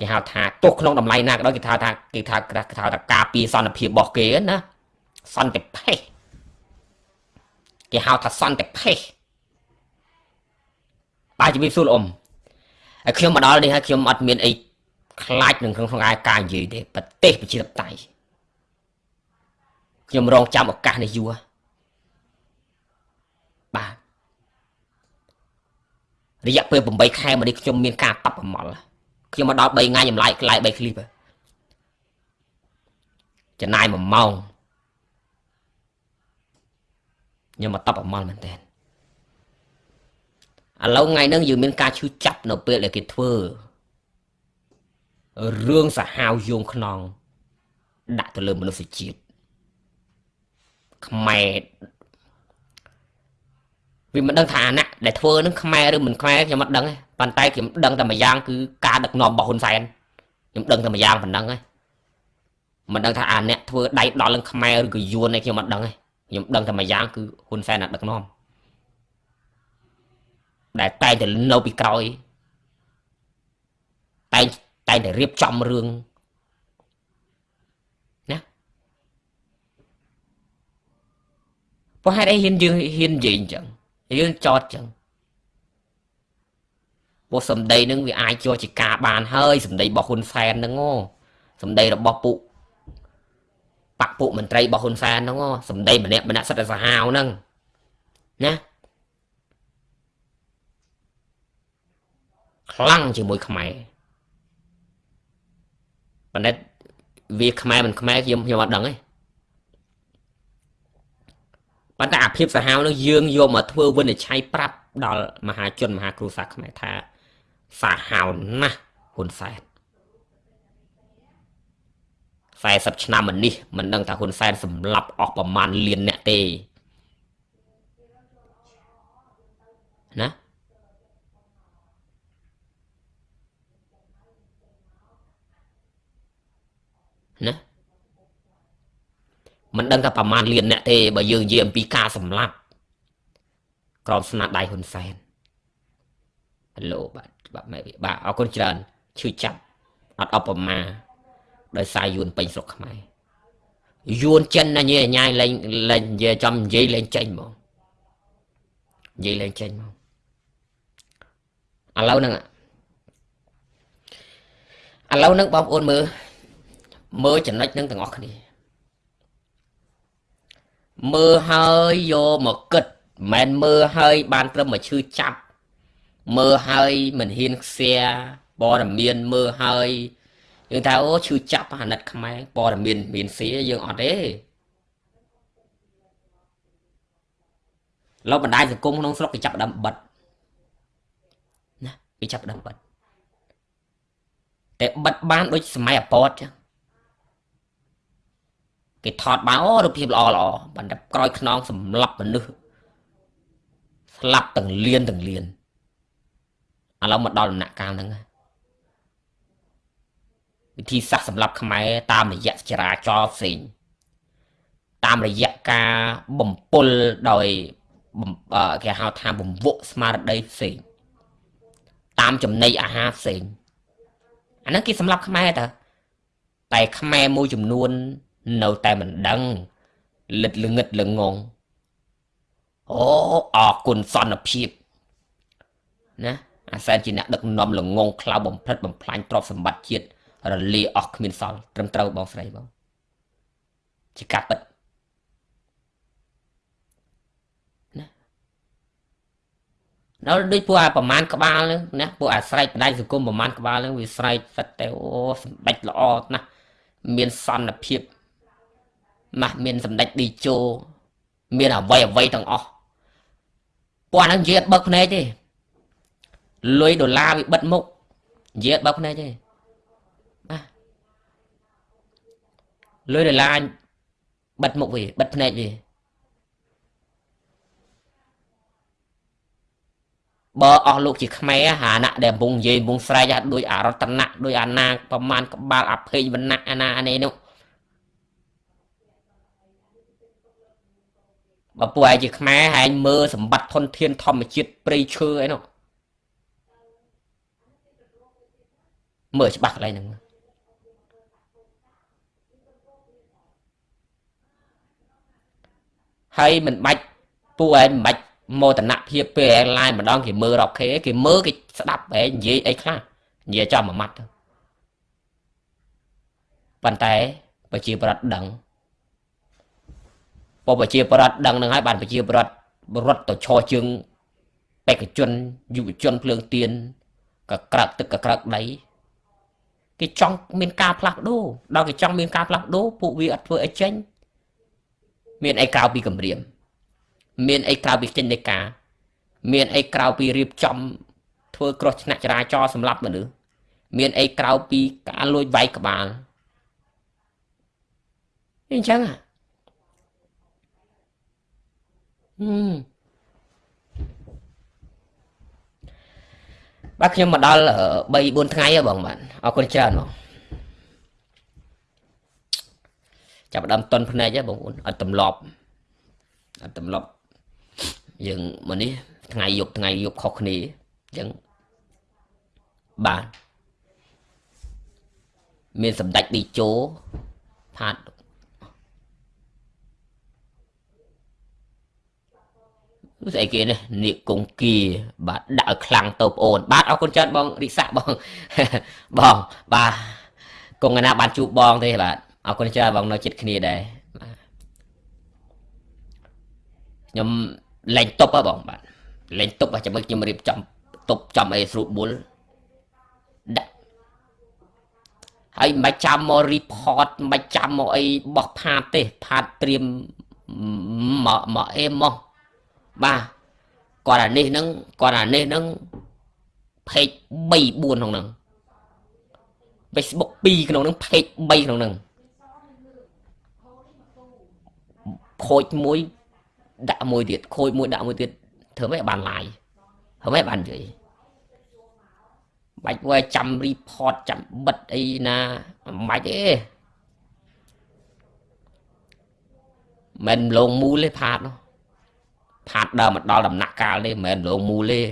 គេហៅថាទោះក្នុងតម្លៃណាក៏ដោយគេថាថាគេថាគេថាថាការពីសន្តិភាពរបស់គេណាសន្តិភេសគេហៅថាសន្តិភេសបាទជំរាបសួរលោកអ៊ំហើយខ្ញុំមកដល់នេះហើយខ្ញុំអត់មានអីខ្លាចនឹងក្នុងក្នុងការនិយាយទេប្រទេសប្រជាធិបតេយ្យខ្ញុំរងចាំឱកាសនេះយូរបាទ រយៈពេល8ខែមកនេះខ្ញុំមានការតប់ប្រមល់ខ្ញុំមកដល់3ថ្ងៃចម្លាយខ្លាយ3ឃ្លីបចំណាយ1ម៉ោងខ្ញុំមកតប់ប្រមល់មែនតើឥឡូវថ្ងៃហ្នឹងយើងមានការឈឺចាប់នៅពេលដែលគេធ្វើរឿងសាហាវយងខ្នងដាក់ទៅលើមនុស្សជាតិខ្មែរ វាមិនដឹងថាអាណៈដែលធ្វើនឹងខ្មែរឬមិនខ្មែរខ្ញុំមិនដឹងទេប៉ុន្តែខ្ញុំដឹងតែមួយយ៉ាងគឺការដឹកនាំរបស់ហ៊ុនសែនខ្ញុំដឹងតែមួយយ៉ាងប៉ុណ្ណឹងទេមិនដឹងថាអាអ្នកធ្វើដៃដល់នឹងខ្មែរឬក៏យួនឯងខ្ញុំមិនដឹងទេខ្ញុំដឹងតែមួយយ៉ាងគឺហ៊ុនសែនដឹកនាំដែលតែងតែនៅពីក្រោយតែងតែងតែរៀបចំរឿងណាព្រោះហេតុអីហ៊ានយើងហ៊ាននិយាយអញ្ចឹង យើងចតអញ្ចឹងព្រោះសម្ដីនឹងវាអាចជាប់ជាការបានហើយសម្ដីរបស់ហ៊ុនសែនហ្នឹងសម្ដីរបស់ពួកបកពួកមន្ត្រីរបស់ហ៊ុនសែនហ្នឹងសម្ដីម្នាក់ម្នាក់សិតតែសាហាវហ្នឹងណាខ្លាំងជាមួយខ្មែរប៉ុន្តែវាខ្មែរមិនខ្មែរខ្ញុំខ្ញុំអត់ដឹងទេ ប៉ុន្តែអាភាពសាហាវនោះយើងយកមកធ្វើវិនិច្ឆ័យប្រាប់ដល់មហាជនមហាគ្រូសាសខ្មែរថាសាហាវណាស់ហ៊ុនសែន40ឆ្នាំមកនេះមិនដឹងថាហ៊ុនសែនសម្លាប់អស់ប្រមាណលានអ្នកទេណាណា មិនដឹងថាប្រមាណលានអ្នកទេបើយើងនិយាយអំពីការសម្លាប់ក្រមស្នាដៃហ៊ុនសែនហេឡូបាទបាទម៉ែបាទអរគុណច្រើនឈឺចាប់អត់អបប្រមាដោយសារយួនពេញស្រុកខ្មែរយួនចិនណាញ៉ៃញ៉ៃលេងលេងនិយាយចំនិយាយលេងចេញហ្មងនិយាយលេងចេញហ្មងឥឡូវហ្នឹងឥឡូវហ្នឹងបងប្អូនមើលមើលចំណុចហ្នឹងទាំងអស់គ្នា មើលហើយយកមកគិតមិនមែនមើលហើយ បានត្រឹមមកឈឺចាប់មើលហើយមិនហ៊ានខ្សែព័ត៌មានមើលហើយយើងថាអូឈឺចាប់អាណិតខ្មែរព័ត៌មានមានសៀយើងអត់ទេលោកបណ្ដាញសង្គមក្នុងស្រុកគេចាប់ដើមបិទណាគេចាប់ដើមបិទតែបិទបានដូចសម័យអពតចឹង គេថតបានអូរូបភាពល្អល្អប៉ុន្តែក្រោយខ្នងសម្លាប់មនុស្សស្លាប់ទាំងលៀនទាំងលៀនឥឡូវមកដល់ដំណាក់កាលហ្នឹងវិធីសាស្ត្រសម្រាប់ខ្មែរតាមរយៈចរាចរណ៍ផ្សេងតាមរយៈការបំពុលដោយគេហៅថាបំវក់ស្មារតីផ្សេងតាមចំណីអាហារផ្សេងអាហ្នឹងគេសម្រាប់ខ្មែរតើតែខ្មែរមួយចំនួន នៅតែមិនដឹងលិតល្ងឹតល្ងងអូអរគុណសន្តិភាពណាអាសែនជាអ្នកដឹកនាំល្ងងខ្លៅបំផ្លិតបំផ្លាញទ្រព្យសម្បត្តិជាតិរលាអស់គ្មានសល់ត្រឹមត្រូវបងស្រីបងជាការពិតដល់ដូចពួកអាប្រមាណក្បាលហ្នឹងណាពួកអាស្រែកបដៃសង្គមប្រមាណក្បាលហ្នឹងវាស្រែកសិតតែអូសម្ដេចល្អណាស់មានសន្តិភាព ណាស់មានសម្ដេចឌីជោមានអវ័យអវ័យទាំងអស់ពួកអាហ្នឹងនិយាយបើកភ្នែកទេលុយដុល្លារវាបិទមុខនិយាយបើកភ្នែកទេណាលុយដុល្លារបិទមុខវាបិទភ្នែកវាបើអស់លោកជាខ្មែរហាណៈដែលកំពុងនិយាយកំពុងស្រែកដោយអរតនៈដោយអាណាប្រមាណក្បាលអភ័យវណ្ណៈអាណាអានេះនោះ បើពួកឯងជាខ្មែរហែងមើលសម្បត្តិធនធានធម្មជាតិព្រៃឈើអីនោះមើលច្បាស់កន្លែងហ្នឹងហើយមិនបាច់ពួកឯងមិនបាច់មោទនភាពពេលឯងឡាយម្ដងគេមើលរាប់ខេគេមើលគេស្ដាប់ឯងនិយាយអីខ្លះនិយាយចំមួយម៉ាត់ទៅប៉ុន្តែប្រជាប្រដ្ឋដឹង ពប្រជាប្រដ្ឋដឹងនឹងហើយបានប្រជាប្រដ្ឋរត់ទៅឈរជើងបេក្ខជនយុវជនភ្លើងទៀនកក្រើកទឹកកក្រើកដីគេចង់មានការផ្លាស់ប្ដូរដល់គេចង់មានការផ្លាស់ប្ដូរពួកវាអត់ធ្វើអីចេញមានអីក្រៅពីគម្រាម មានអីក្រៅពីចេញនៃការ មានអីក្រៅពីរៀបចំធ្វើគ្រោះថ្នាក់ចរាចរណ៍សម្រាប់មនុស្សមានអីក្រៅពីការលួចវាយក្បាលអញ្ចឹងហ៎ បាទខ្ញុំមកដល់3 4ថ្ងៃហ៎បងបាទអរគុណច្រើនបងចាប់ដើមតន់ភ្នែកហ៎បងប្អូនអត់ទម្លាប់អត់ទម្លាប់យើងមកនេះថ្ងៃយប់ថ្ងៃយប់ខុសគ្នាអញ្ចឹងបាទមានសម្ដេចឌីជោផាត ស្អីគេនេះនាគកុងគីបាទដាក់ឲ្យខ្លាំងទៅប្អូន បាទអរគុណច្រើនបងរិសាបងបងបាទគង់ណាបានជួបបងទេបាទអរគុណច្រើនបងនៅចិត្តគ្នាដែរបាទខ្ញុំលេងតុបហ៎បងបាទលេងតុបចាំមើលខ្ញុំរៀបចំតុបចំអីស្រួលបុលដាក់ហើយមិនចាំមក report មិនចាំមកអីបោះផាតទេផាតត្រៀមមកមកអេមក បាទគាត់អានេះហ្នឹងគាត់អានេះហ្នឹង page 3 4ក្នុងហ្នឹង Facebook 2ក្នុងហ្នឹង page 3ក្នុងហ្នឹងខូចមួយដាក់មួយទៀតខូចមួយដាក់មួយទៀតធ្វើម៉េចបានឡាយធ្វើម៉េចបាននិយាយបាច់វាចាំ report ចាំបិទអីណាមិនបាច់ទេមិនលងមូលទេផាតនោះ ផាតដើមមកដល់ដំណាក់កាលនេះមិនមែនលងមូលទេ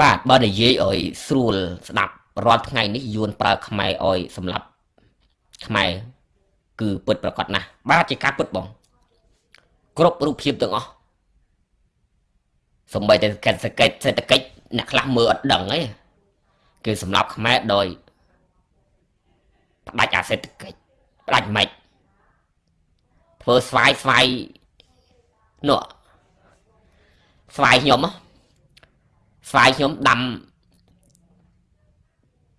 បាទបើនិយាយឲ្យស្រួលស្ដាប់រាល់ថ្ងៃនេះយួនប្រើខ្មែរឲ្យសម្រាប់ខ្មែរគឺពិតប្រកបណាស់បាទជាការពិតបង គ្រប់រូបភាពទាំងអស់សំបីតែកិច្ចសេដ្ឋកិច្ចសេដ្ឋកិច្ចអ្នកខ្លះមើលអត់ដឹងទេគឺសម្រាប់ខ្មែរដោយផ្ដាច់អាសេដ្ឋកិច្ចផ្ដាច់ម៉េច ធ្វើស្វាយស្វាយនោះស្វាយខ្ញុំស្វាយខ្ញុំដាំ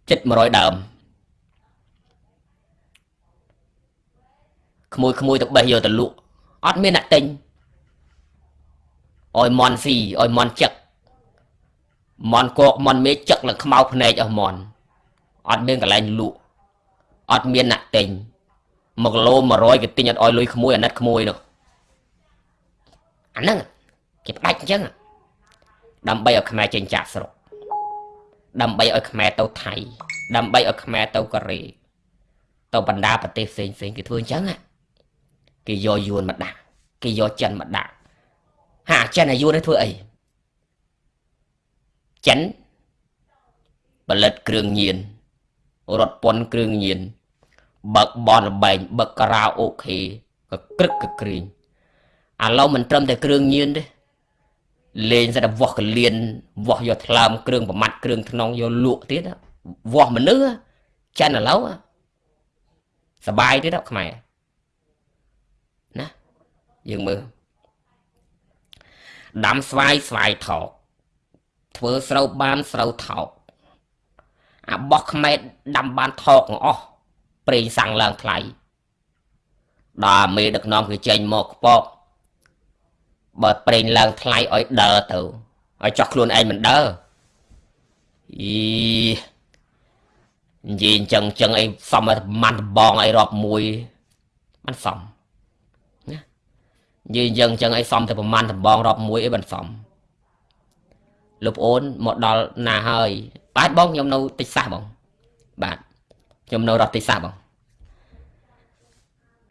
ចិត្ត100ដើមក្មួយក្មួយទៅបេះយកទៅលក់អត់មានអ្នកទិញអោយមន់ស៊ីអោយមន់ចឹកមន់កកមន់មេចឹកឡើងខ្មៅភ្នែកអស់មន់អត់មានកន្លែងលក់អត់មានអ្នកទិញ 1គីឡូ100គេទិញអត់អោយលុយក្មួយអាណិតក្មួយនោះអាហ្នឹងគេផ្ដាច់អញ្ចឹងដើម្បីឲ្យខ្មែរចេញចាក់ស្រុកដើម្បីឲ្យខ្មែរទៅថៃ ដើម្បីឲ្យខ្មែរទៅកូរ៉េទៅបណ្ដាប្រទេសផ្សេងផ្សេងគេធ្វើអញ្ចឹងគេយកយួនមកដាក់គេយកចិនមកដាក់ហាចិនអាយួននេះធ្វើអីចិនផលិតគ្រឿងញៀនរត់ពន្ធគ្រឿងញៀន បើកបនលបែងបើកការ៉ាអូខេក៏ក្រឹកក៏គ្រីងឥឡូវមិនត្រឹមតែគ្រឿងញៀនទេលេងសិតតែវាស់កលៀនវាស់យកថ្លើមគ្រឿងប្រមាត់គ្រឿងថ្នងយកលក់ទៀតវាស់មនុស្សចិនឥឡូវសបាយទៀតខ្មែរណាយើងមើលដាំស្វាយស្វាយថោកធ្វើស្រូវបានស្រូវថោកអាបោះខ្មែរដាំបានថោកទាំងអស់ ប្រេងសាំងឡើងថ្លៃដល់មេដឹកនាំគឺចេញមកខ្ពកបើប្រេងឡើងថ្លៃឲ្យដើរទៅឲ្យចោះខ្លួនឯងមិនដើរអីនិយាយអញ្ចឹងអញ្ចឹងអីសំឲ្យម៉ាន់បងអីរាប់មួយมันសំណានិយាយអញ្ចឹងអញ្ចឹងអីសំតែប្រមាណដំបងរាប់មួយអីមិនសំលោកប្អូនមកដល់ណាហើយបាទបងខ្ញុំនៅតិចសាសបងបាទ ខ្ញុំនៅរដ្ឋតិចសាសបង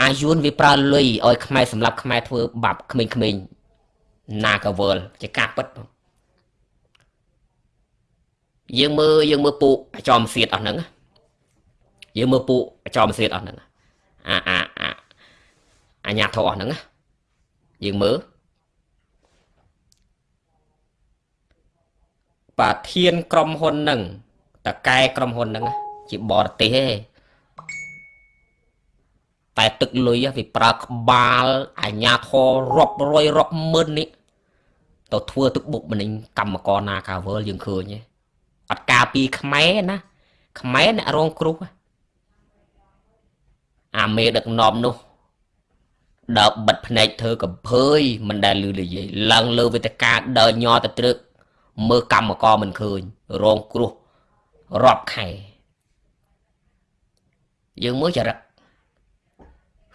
អាយុនវាប្រើលុយឲ្យខ្មែរសម្រាប់ខ្មែរធ្វើបាបក្មេងៗណាកវលជាការពិតបងយើងមើលយើងមើលពូអាចំសៀតអស់ហ្នឹងយើងមើលពូអាចំសៀតអស់ហ្នឹងអាអាអាអាញាធោអស់ហ្នឹងយើងមើលប្រធានក្រុមហ៊ុនហ្នឹងតកែក្រុមហ៊ុនហ្នឹង ជាបរទេសទេតែទឹកលុយវាប្រើក្បាលអាញាធររាប់រយរាប់ម៉ឺននេះទៅធ្វើទឹកបុកម្នេញកម្មករណាកាវើលយើងឃើញអត់ការពីខ្មែរណាខ្មែរអ្នករងគ្រោះអាមេដឹកនាំនោះដើរបិទភ្នែកធ្វើកំភើយមិនដែលលឺនិយាយឡើងលើវេទិកាដើរញ័រទៅត្រឹកមើលកម្មករមិនឃើញរងគ្រោះរាប់ខែ យើងមើលចរិត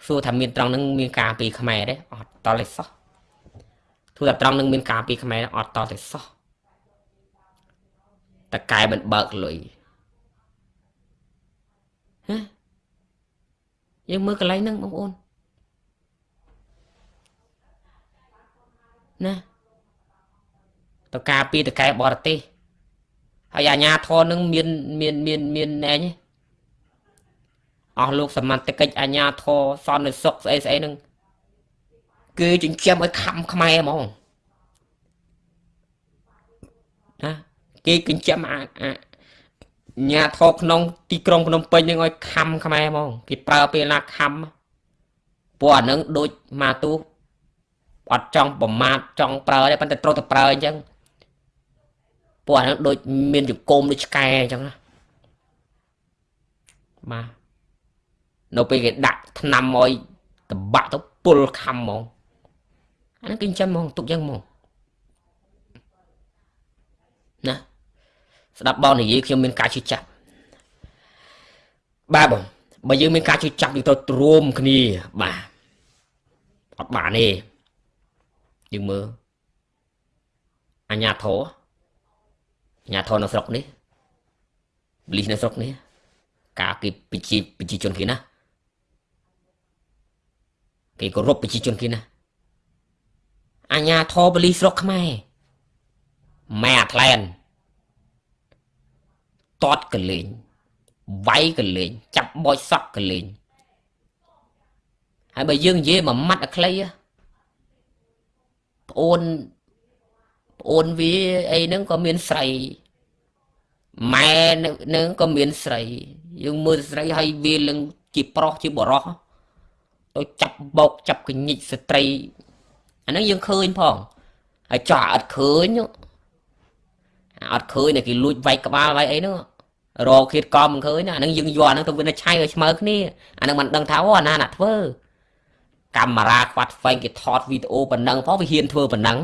សួរថាមានត្រង់នឹងមានការពីខ្មែរទេអត់តលេសោះធ្វើតែត្រង់នឹងមានការពីខ្មែរអត់តតែសោះតកែមិនបើកលុយហ៎យើងមើលកន្លែងហ្នឹងបងប្អូនណាតការពីតកែបរទេសហើយអាញាធរនឹងមានមានមានមានណែញ អស់លោកសមត្ថកិច្ចអាញាធរសន្តិសុខស្អីស្អីនឹងគឺចិញ្ចឹមឲ្យខំខ្មែរហ្មងណាគេចិញ្ចឹមអាញាធរក្នុង ទីក្រុងភ្នំពេញនឹងឲ្យខំខ្មែរហ្មងគេប្រើពេលណាខំព្រោះអានឹងដូចមកទូអត់ចង់ប្រមាថចង់ប្រើទេប៉ុន្តែត្រូវតែប្រើអញ្ចឹងពួកអានឹងដូចមានចង្កុំដូចឆ្កែអញ្ចឹងណាបាទ នៅពេលគេដាក់ថ្នាំឲ្យតបាក់ទៅពុលខំហ្មងអានឹងគេចិញ្ចឹមហ្មងទុកយ៉ាងហ្មងណាស្ដាប់បងនិយាយខ្ញុំមានការជឿចាប់បាទបងបើយើងមានការជឿចាប់យើងទៅរួមគ្នាបាទអត់បានទេយើងមើលអញ្ញាធរអញ្ញាធរនៅស្រុកនេះបលីសនៅស្រុកនេះការគេប្រជាប្រជាជនគេណា គេគោរពប្រជាជនគេណាអញ្ញាធរបលីស្រុកខ្មែរម៉ែអាថ្លែនតតកលេងវាយកលេងចាប់បោចសក់កលេងហើយបើយើងនិយាយមួយម៉ាត់អាខ្លីប្អូនប្អូនវាអីហ្នឹងក៏មានស្រីម៉ែនឹងក៏មានស្រី យើងមើលស្រីហើយវាលឹងជាប្រុសជាបរោះ ទៅចាប់បោកចាប់កញិចស្ត្រីអាហ្នឹងយើងឃើញផងហើយចោះអត់ឃើញអត់ឃើញតែគេលួចវាយក្បាលវាយអីហ្នឹងរកឃាតកំមិនឃើញណាអាហ្នឹងយើងយកអាហ្នឹងទៅវិនិច្ឆ័យឲ្យស្មើគ្នាអាហ្នឹងមិនដឹងថាអូអាណាណាធ្វើកាមេរ៉ាខ្វាត់ហ្វែងគេថតវីដេអូប៉ុណ្ណឹងផងវាហ៊ានធ្វើប៉ុណ្ណឹង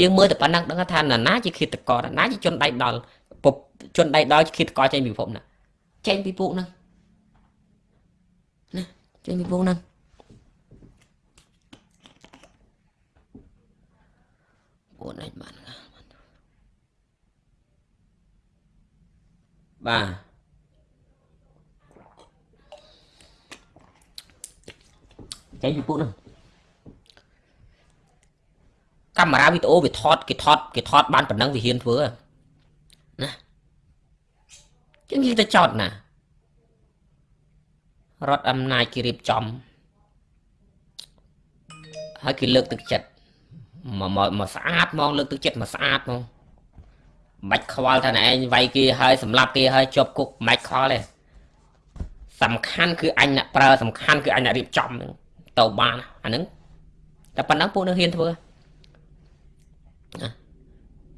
យើងមើលតែប៉ុណ្ណឹងដឹងថាណាណាជាឃាតករណាជាជនដៃដល់ជនដៃដល់ជាឃាតករចេញពីពិភពណាចេញពីពួកហ្នឹងចេញពីវងហ្នឹង អូនឯងបានណាបាទចេញពីពួកហ្នឹងកាមេរ៉ាវីដេអូវាថតគេថតគេថតបានប៉ុណ្ណឹងវាហ៊ានធ្វើណាជាងនិយាយទៅចោតណារដ្ឋអំណាចគេរៀបចំហើយគេលើកទឹកចិត្ត មកមកមកស្អាតហ្មងលើកទឹកចិត្តមកស្អាតហ្មងមិនបាច់ខ្វល់ថាឯងវាយគេហើយសម្លាប់គេហើយជាប់គុកមិនបាច់ខ្វល់ទេសំខាន់គឺអញអ្នកប្រើសំខាន់គឺអញអ្នករៀបចំហ្នឹងទៅបានអាហ្នឹងតែប៉ុណ្ណឹងពួកនឹងហ៊ានធ្វើណា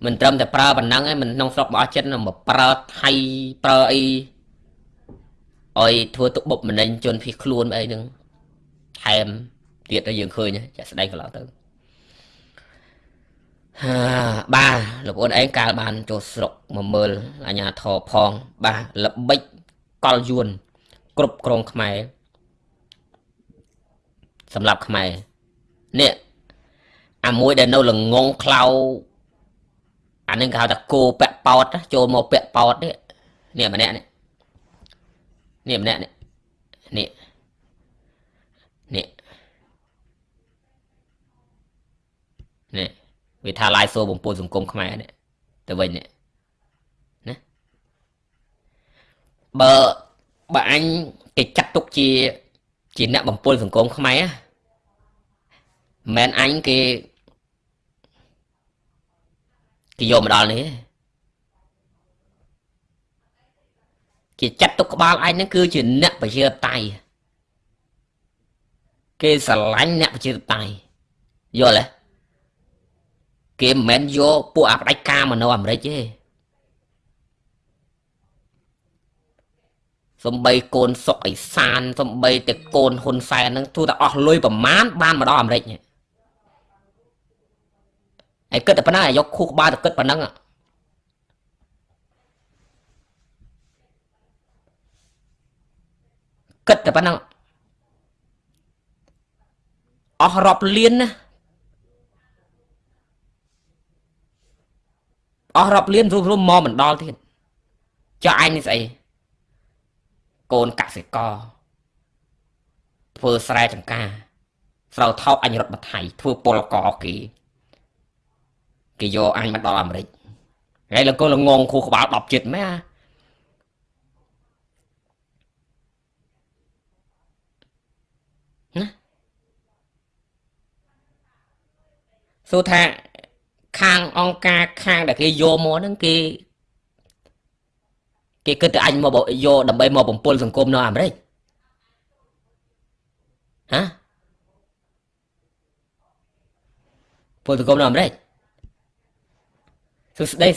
មិនត្រឹមតែប្រើប៉ុណ្ណឹងឯងមិនក្នុងស្រុករបស់ចិត្តមកប្រើថៃប្រើអីអុយធ្វើទុកបុកម្នេញជនភៀសខ្លួនអីហ្នឹងថែមទៀតទៅយើងឃើញចាក់ស្ដែងកន្លងទៅហា បាទលោកប្អូនឯងកាលបានចូលស្រុកមកមើលអាញាធរផង បាទល្បិចកលយួន គ្រប់គ្រងខ្មែរសម្រាប់ខ្មែរនេះអាមួយដែលនៅល្ងងខ្លៅអានឹងគេហៅថាគោពាក់ប៉ោតចូលមកពាក់ប៉ោតនេះនេះម្នាក់នេះនេះម្នាក់នេះនេះនេះនេះ វាថាឡាយសូបំពុលសង្គមខ្មែរនេះទៅវិញនេះណាបើបើអញគេចាត់ទុកជា ជាអ្នកបំពុលសង្គមខ្មែរមិនអញគេគេយកមកដល់នេះគេចាត់ទុកក្បាលឯងហ្នឹងគឺជាអ្នកប្រជាធិបតេយ្យគេស្រឡាញ់អ្នកប្រជាធិបតេយ្យយល់ទេ គេមិនមែនយកពួកអាផ្ដាច់ការមកនៅអាមេរិកទេសំបីកូនសុកអេសានសំបីតែកូនហ៊ុនសែនហ្នឹងទូតែអស់លុយប្រមាណបានមកដល់អាមេរិកនេះហើយគិតតែប៉ុណ្ណឹងឲ្យយកខួរក្បាលទៅគិតប៉ុណ្ណឹងគិតតែប៉ុណ្ណឹងអស់រាប់លានណា អស់រាប់លានរួមរួមមកមិនដល់ទៀតចុះអញនេះស្អីកូនកសិករធ្វើស្រែចម្ការស្រូវថោកអញរត់បថៃធ្វើពលកគេគេយកអញមកដល់អាមេរិកហើយលោកកូនល្ងងខួរក្បាល10ចិត្តមែនណាសួរថា ខាងអង្គការខាងដែលគេយកមកហ្នឹងគេគេគិតតែអញមកយកដើម្បីមកបំពុលសង្គមនៅអាមេរិកហ៎ពលសង្គមនៅអាមេរិកសួស្តី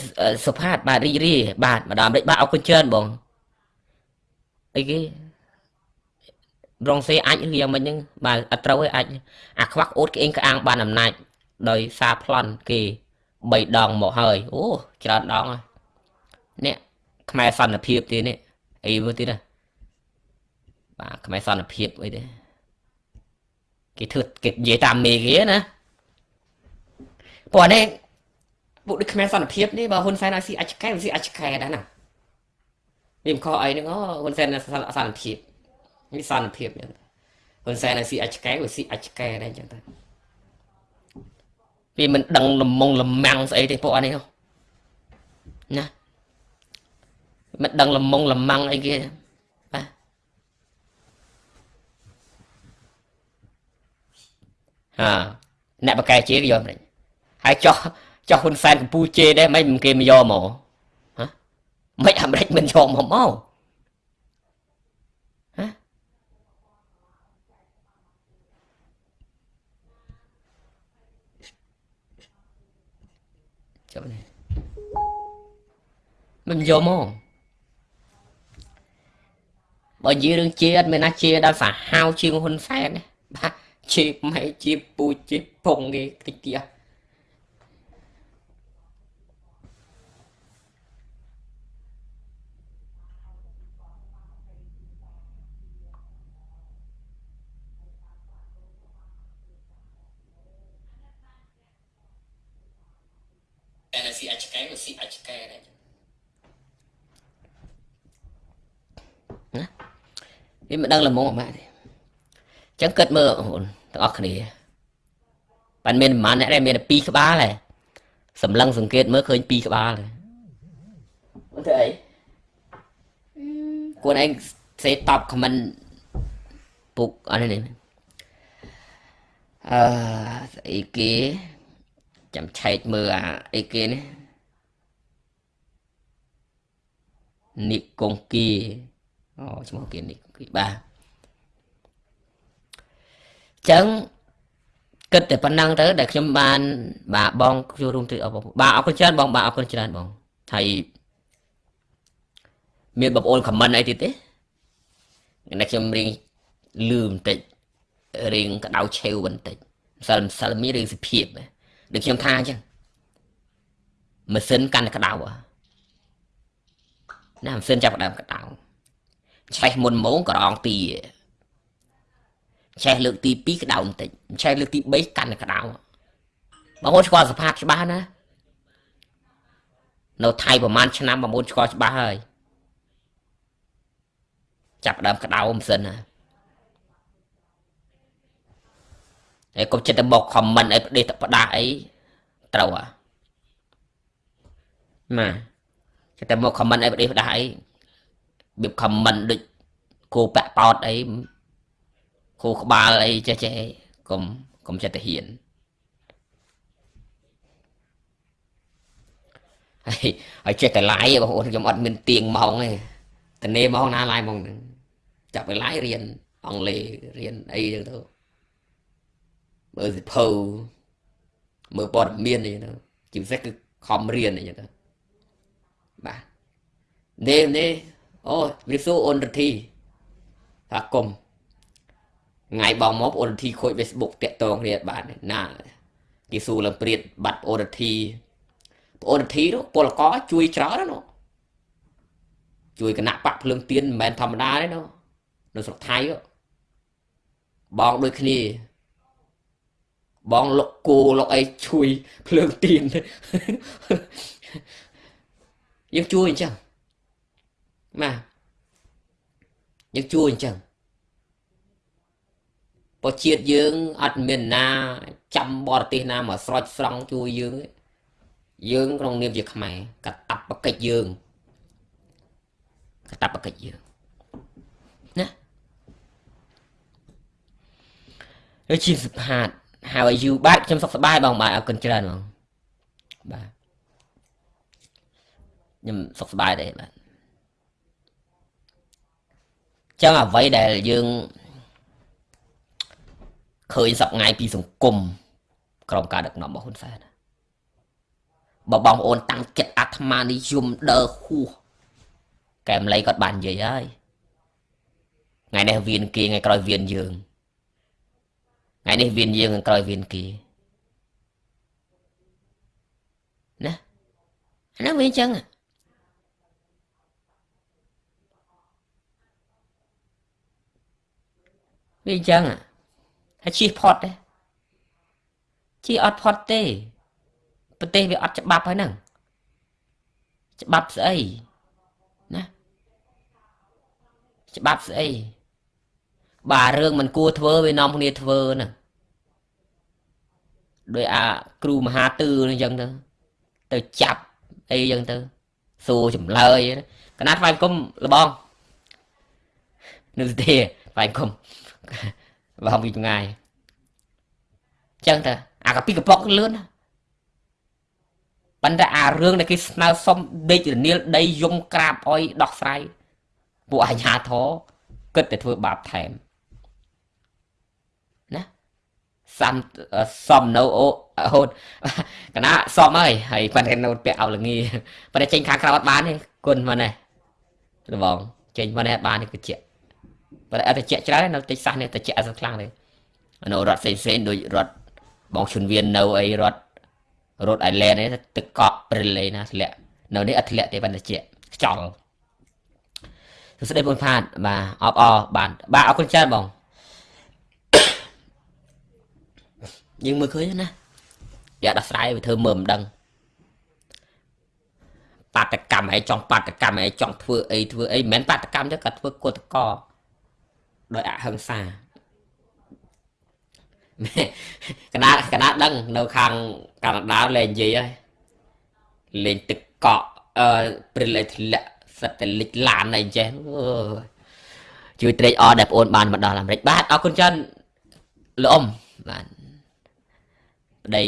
សុផាតបាទរីករាយបាទម្ដងអាមេរិកបាទអរគុណច្រើនបងអីគេប្រងសេអាចឬយ៉ាងម៉េចហ្នឹងបាទអត់ត្រូវឯអាចអាខ្វាក់អូតក្អេងក្អាងបានអំណាចដោយសារប្លន់គេ 3ដងមកហើយអូច្រើនដងហើយនេះខ្មែរសន្តិភាពទៀតនេះអីមើលទៀតណាបាទខ្មែរសន្តិភាពអីទេគេធ្វើគេនិយាយតាមមេគេណាព្រោះនេះពួកដូចខ្មែរសន្តិភាពនេះបើហ៊ុនសែនឲ្យស៊ីអាចកែស៊ីអាចកែដែរណាវាមិនខុសអីហ្នឹងអូហ៊ុនសែនសន្តិភាពនេះសន្តិភាពហ្នឹងហ៊ុនសែនឲ្យស៊ីអាចកែវាស៊ីអាចកែដែរអញ្ចឹងទៅ វាមិនដឹងលំងលំមាំងស្អីទេពួកអានេះណាមិនដឹងលំងលំមាំងអីគេបាទហាអ្នកបកកែជាគេយកមិនហើយចោះចោះហ៊ុនសែនកម្ពុជាដែរមិនគេមកយកមកហ៎មិនអាមេរិកមិនយកមកមកចាប់នេះ មិនយកមកបើនិយាយរឿងជាអត់មានណាជាដល់សាហាវជាងហ៊ុនសែនទេបាទជាម៉ែជាពូជាពងគេតិចទៀត ដែលស៊ីអាចកែក៏ស៊ីអាចកែដែរណា វាមិនដឹងល្មងអម៉ាទេអញ្ចឹងគិតមើលបងប្អូនទាំងអស់គ្នាបានមានប្រហែលអ្នកដែរមានតែ2ក្បាលហើយសម្លឹងសង្កេតមើលឃើញ2ក្បាលហើយអត់ទេអីគួរឯងសេតបខមមិនពុកអត់នេះអឺស្អីគេចាំឆែកមើលអាអីគេនេះនិកងគីអូឈ្មោះគេនិក ងគីបាទចឹងគិតតែប៉ុណ្ណឹងទៅដែលខ្ញុំបាន បាទបងចូលរួមទៅបាទអរគុណច្រើនបងបាទអរគុណច្រើនបងហើយមានបងប្អូនខមមិនអីទៀតទេតែខ្ញុំរៀងលឺបន្តិចរៀងក្តៅឆេវបន្តិចម្សិលម្សិលមានរឿងសុភាពដូចខ្ញុំថាអញ្ចឹងម៉ាស៊ីនកាន់តែក្តៅណាម៉ាស៊ីនចាប់ដើមក្តៅ ឆេះមុនម៉ោងក៏រងទីឆេះលើកទី2ក្តៅបន្តិចឆេះលើកទី3កាន់តែក្តៅបងប្អូនស្គាល់សភាពច្បាស់ណានៅថៃប្រហែលឆ្នាំបងប្អូនស្គាល់ច្បាស់ហើយចាប់ដើមក្តៅមិនសិនណាហើយកុំចិត្តទៅមកខមមិនអីប្រទេសតផ្ដាស់អីត្រូវអ្ហាណាចិត្តទៅមកខមមិនអីប្រទេសផ្ដាស់អី បៀបខមមិនដូចគោបាក់ប៉ោតអីគោក្បាលអីចេះចេះកុំកុំចិត្តទៅហ៊ានហើយហើយចេះតែឡាយបងប្អូនខ្ញុំអត់មានទៀងម៉ោងទេតនេម៉ោងណាឡាយម៉ោងហ្នឹងចាប់ទៅឡាយរៀនអង់គ្លេសរៀនអីចឹងទៅមើលសិភៅមើលព័ត៌មានអីហ្នឹងជាពិសេសគឺខំរៀនអីចឹងទៅបាទនេះនេះ អូវិសុអូនរធីថាគុំថ្ងៃបងមកអូនរធីខូច Facebook តាក់តងគ្នាបាទណាគេសួរឡើងព្រាតបាត់អូនរធីអូនរធីនោះពលកជួយច្រើនណាជួយគណៈបកភ្លើងទៀនមិនមែនធម្មតាទេណានៅស្រុកថៃបងដូចគ្នា បងលុកគោលុកអីជួយភ្លើងទៀនយើងជួយអញ្ចឹង ណាយើងជួយអញ្ចឹងបើជាតិយើងអត់មានណា ចាំបរទេសណាមកស្រោចស្រង់ជួយយើងយើងក្នុងនាមជាខ្មែរកតាបកិច្ចយើងកតាបកិច្ចយើងណាជាសុផាត How are you បាទខ្ញុំសុខសប្បាយបងបាទអរគុណច្រើនបងបាទខ្ញុំសុខសប្បាយដែរបាទ ចឹងអ្វីដែលយើងឃើញសប្ងៃពីសង្គមក្រមការដឹកនាំរបស់ហ៊ុនសែនបើបងប្អូនតាំងចិត្តអាត្មានិយមដើរហួសកែមលៃគាត់បាននិយាយហើយថ្ងៃនេះវៀនគេថ្ងៃក្រោយវៀនយើងថ្ងៃនេះវៀនយើងក្រោយវៀនគេណាអានោះវាអញ្ចឹង វាអញ្ចឹងហើយជិះផុតទេជិះអត់ផុតទេប្រទេសវាអត់ច្បាប់ហើយហ្នឹងច្បាប់ស្អីណាច្បាប់ស្អីបាទរឿងមិនគួរធ្វើវានាំគ្នាធ្វើហ្នឹងដោយអាគ្រូមហាទឺអញ្ចឹងទៅទៅចាប់អីអញ្ចឹងទៅសួរចម្លើយកណាត់ស្វែងគុំលបងនៅទេស្វែងគុំ បងពីថ្ងៃអញ្ចឹងទៅអាកាពីកប៉ុកលឿនប៉ុន្តែអារឿងដែលគេស្នើសុំដេករនាលដីយំក្រាបអុយដោះស្រាយពួកអាញាធរគិតតែធ្វើបាបថែមសំសំនៅអូហូតកណាសំហើយហើយប៉ុន្តែនៅពាក់អោលងាប៉ុន្តែចេញខាងក្រៅអត់បានទេគុណមកនេះរបងចេញមកនេះអត់បានទេគជា ប៉ុន្តែអត់តិចច្រើននៅតិចសះនេះតិចអត់ខ្លាំងទេនៅរត់ផ្សេងផ្សេងដូចរត់បងជុនវៀននៅអីរត់រត់អៃឡែននេះទឹកកកព្រិលឯណាធ្លាក់នៅនេះអត់ធ្លាក់ទេប៉ុន្តែជាខ្ចល់សួស្តីបងផាតបាទអបអរបានបាទអរគុណច្រើនបងយើងមើលឃើញណាយ៉ាដោះស្រាយវាធ្វើមើលមិនដឹងបាតកម្មអីចង់បាតកម្មអីចង់ធ្វើអីធ្វើអីមិនមែនបាតកម្មទេគាត់ធ្វើកតក ដោយអហិង្សាកណាកណាដឹងនៅខាងកាណាដាលេងនិយាយហើយលេងទឹកកកអឺព្រិលធ្លាក់សិតតែលិចឡានអីចេះអូជួយត្រេកអរដែលបងអូនបានមកដល់អាមេរិកបាទអរគុណច្រើនលោកអ៊ំបាទប្តី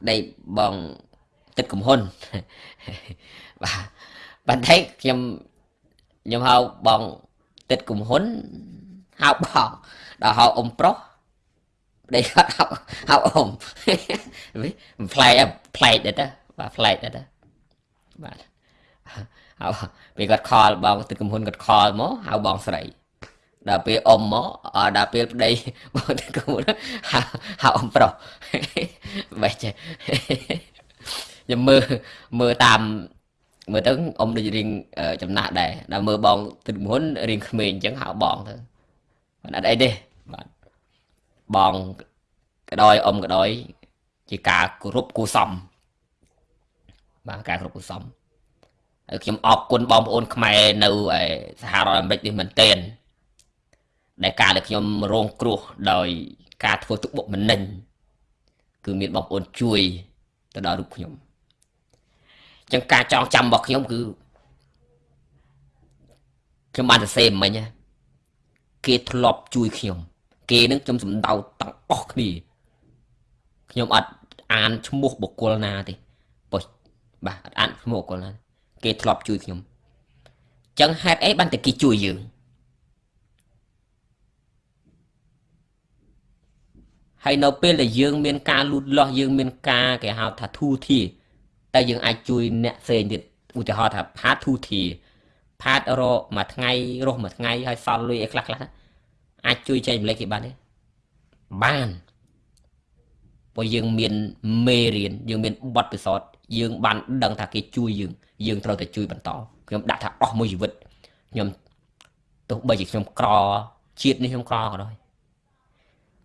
ប្តីបងទឹកកំហ៊ុនបាទបន្តិចខ្ញុំ ខ្ញុំហៅបងទឹកកំហ៊ុនហៅបងដល់ហៅអ៊ំប្រុសប្តីគាត់ហៅហៅអ៊ំផ្លែកផ្លែកដែរតាបាទផ្លែកដែរតាបាទហៅពេលគាត់ខលបងទឹកកំហ៊ុនគាត់ខលមកហៅបងស្រីដល់ពេលអ៊ំមកដល់ពេលប្តីបងទឹកកំហ៊ុនហៅហៅអ៊ំប្រុសបែចេះខ្ញុំមើលមើលតាម មើលទៅអ៊ំដូចរៀងចំណាស់ដែរដល់មើលបងទឹកមុនរៀងក្មេងអញ្ចឹងហៅបងទៅអត់អីទេបាទបងក្តយអ៊ំក្តយជាការគោរពគួសមបាទការគោរពគួសមហើយខ្ញុំអរគុណបងប្អូនខ្មែរនៅសហរដ្ឋអាមេរិកនេះមែនទែនដែលការដែលខ្ញុំរងគ្រោះដោយការធ្វើទុកបុកម្នេញគឺមានបងប្អូនជួយទៅដល់រូបខ្ញុំ ចឹងការចងចាំរបស់ខ្ញុំគឺខ្ញុំបានសរសេរមិញគេធ្លាប់ជួយខ្ញុំគេនឹងខ្ញុំសំដៅទាំងអស់គ្នាខ្ញុំអត់អានឈ្មោះបុគ្គលណាទេប៉ុបាទអត់អានឈ្មោះបុគ្គលណាគេធ្លាប់ជួយខ្ញុំចឹងហេតុអីបានតែគេជួយយើងហើយនៅពេលដែលយើងមានការលូតលាស់យើងមានការគេហៅថាធូធា តែយើងអាចជួយអ្នកផ្សេងទៀតឧទាហរណ៍ថាផាតធូធាផាតរកមួយថ្ងៃរស់មួយថ្ងៃហើយសល់លុយអីខ្លះខ្លះអាចជួយចែកម្លែកគេបានទេបានព្រោះយើងមានមេរៀនយើងមានបទពិសោធន៍យើងបានដឹងថាគេជួយយើងយើងត្រូវតែជួយបន្តខ្ញុំដាក់ថាអស់មួយជីវិតខ្ញុំទោះបីជាខ្ញុំក្រជាតិនេះខ្ញុំក្រក៏ដោយ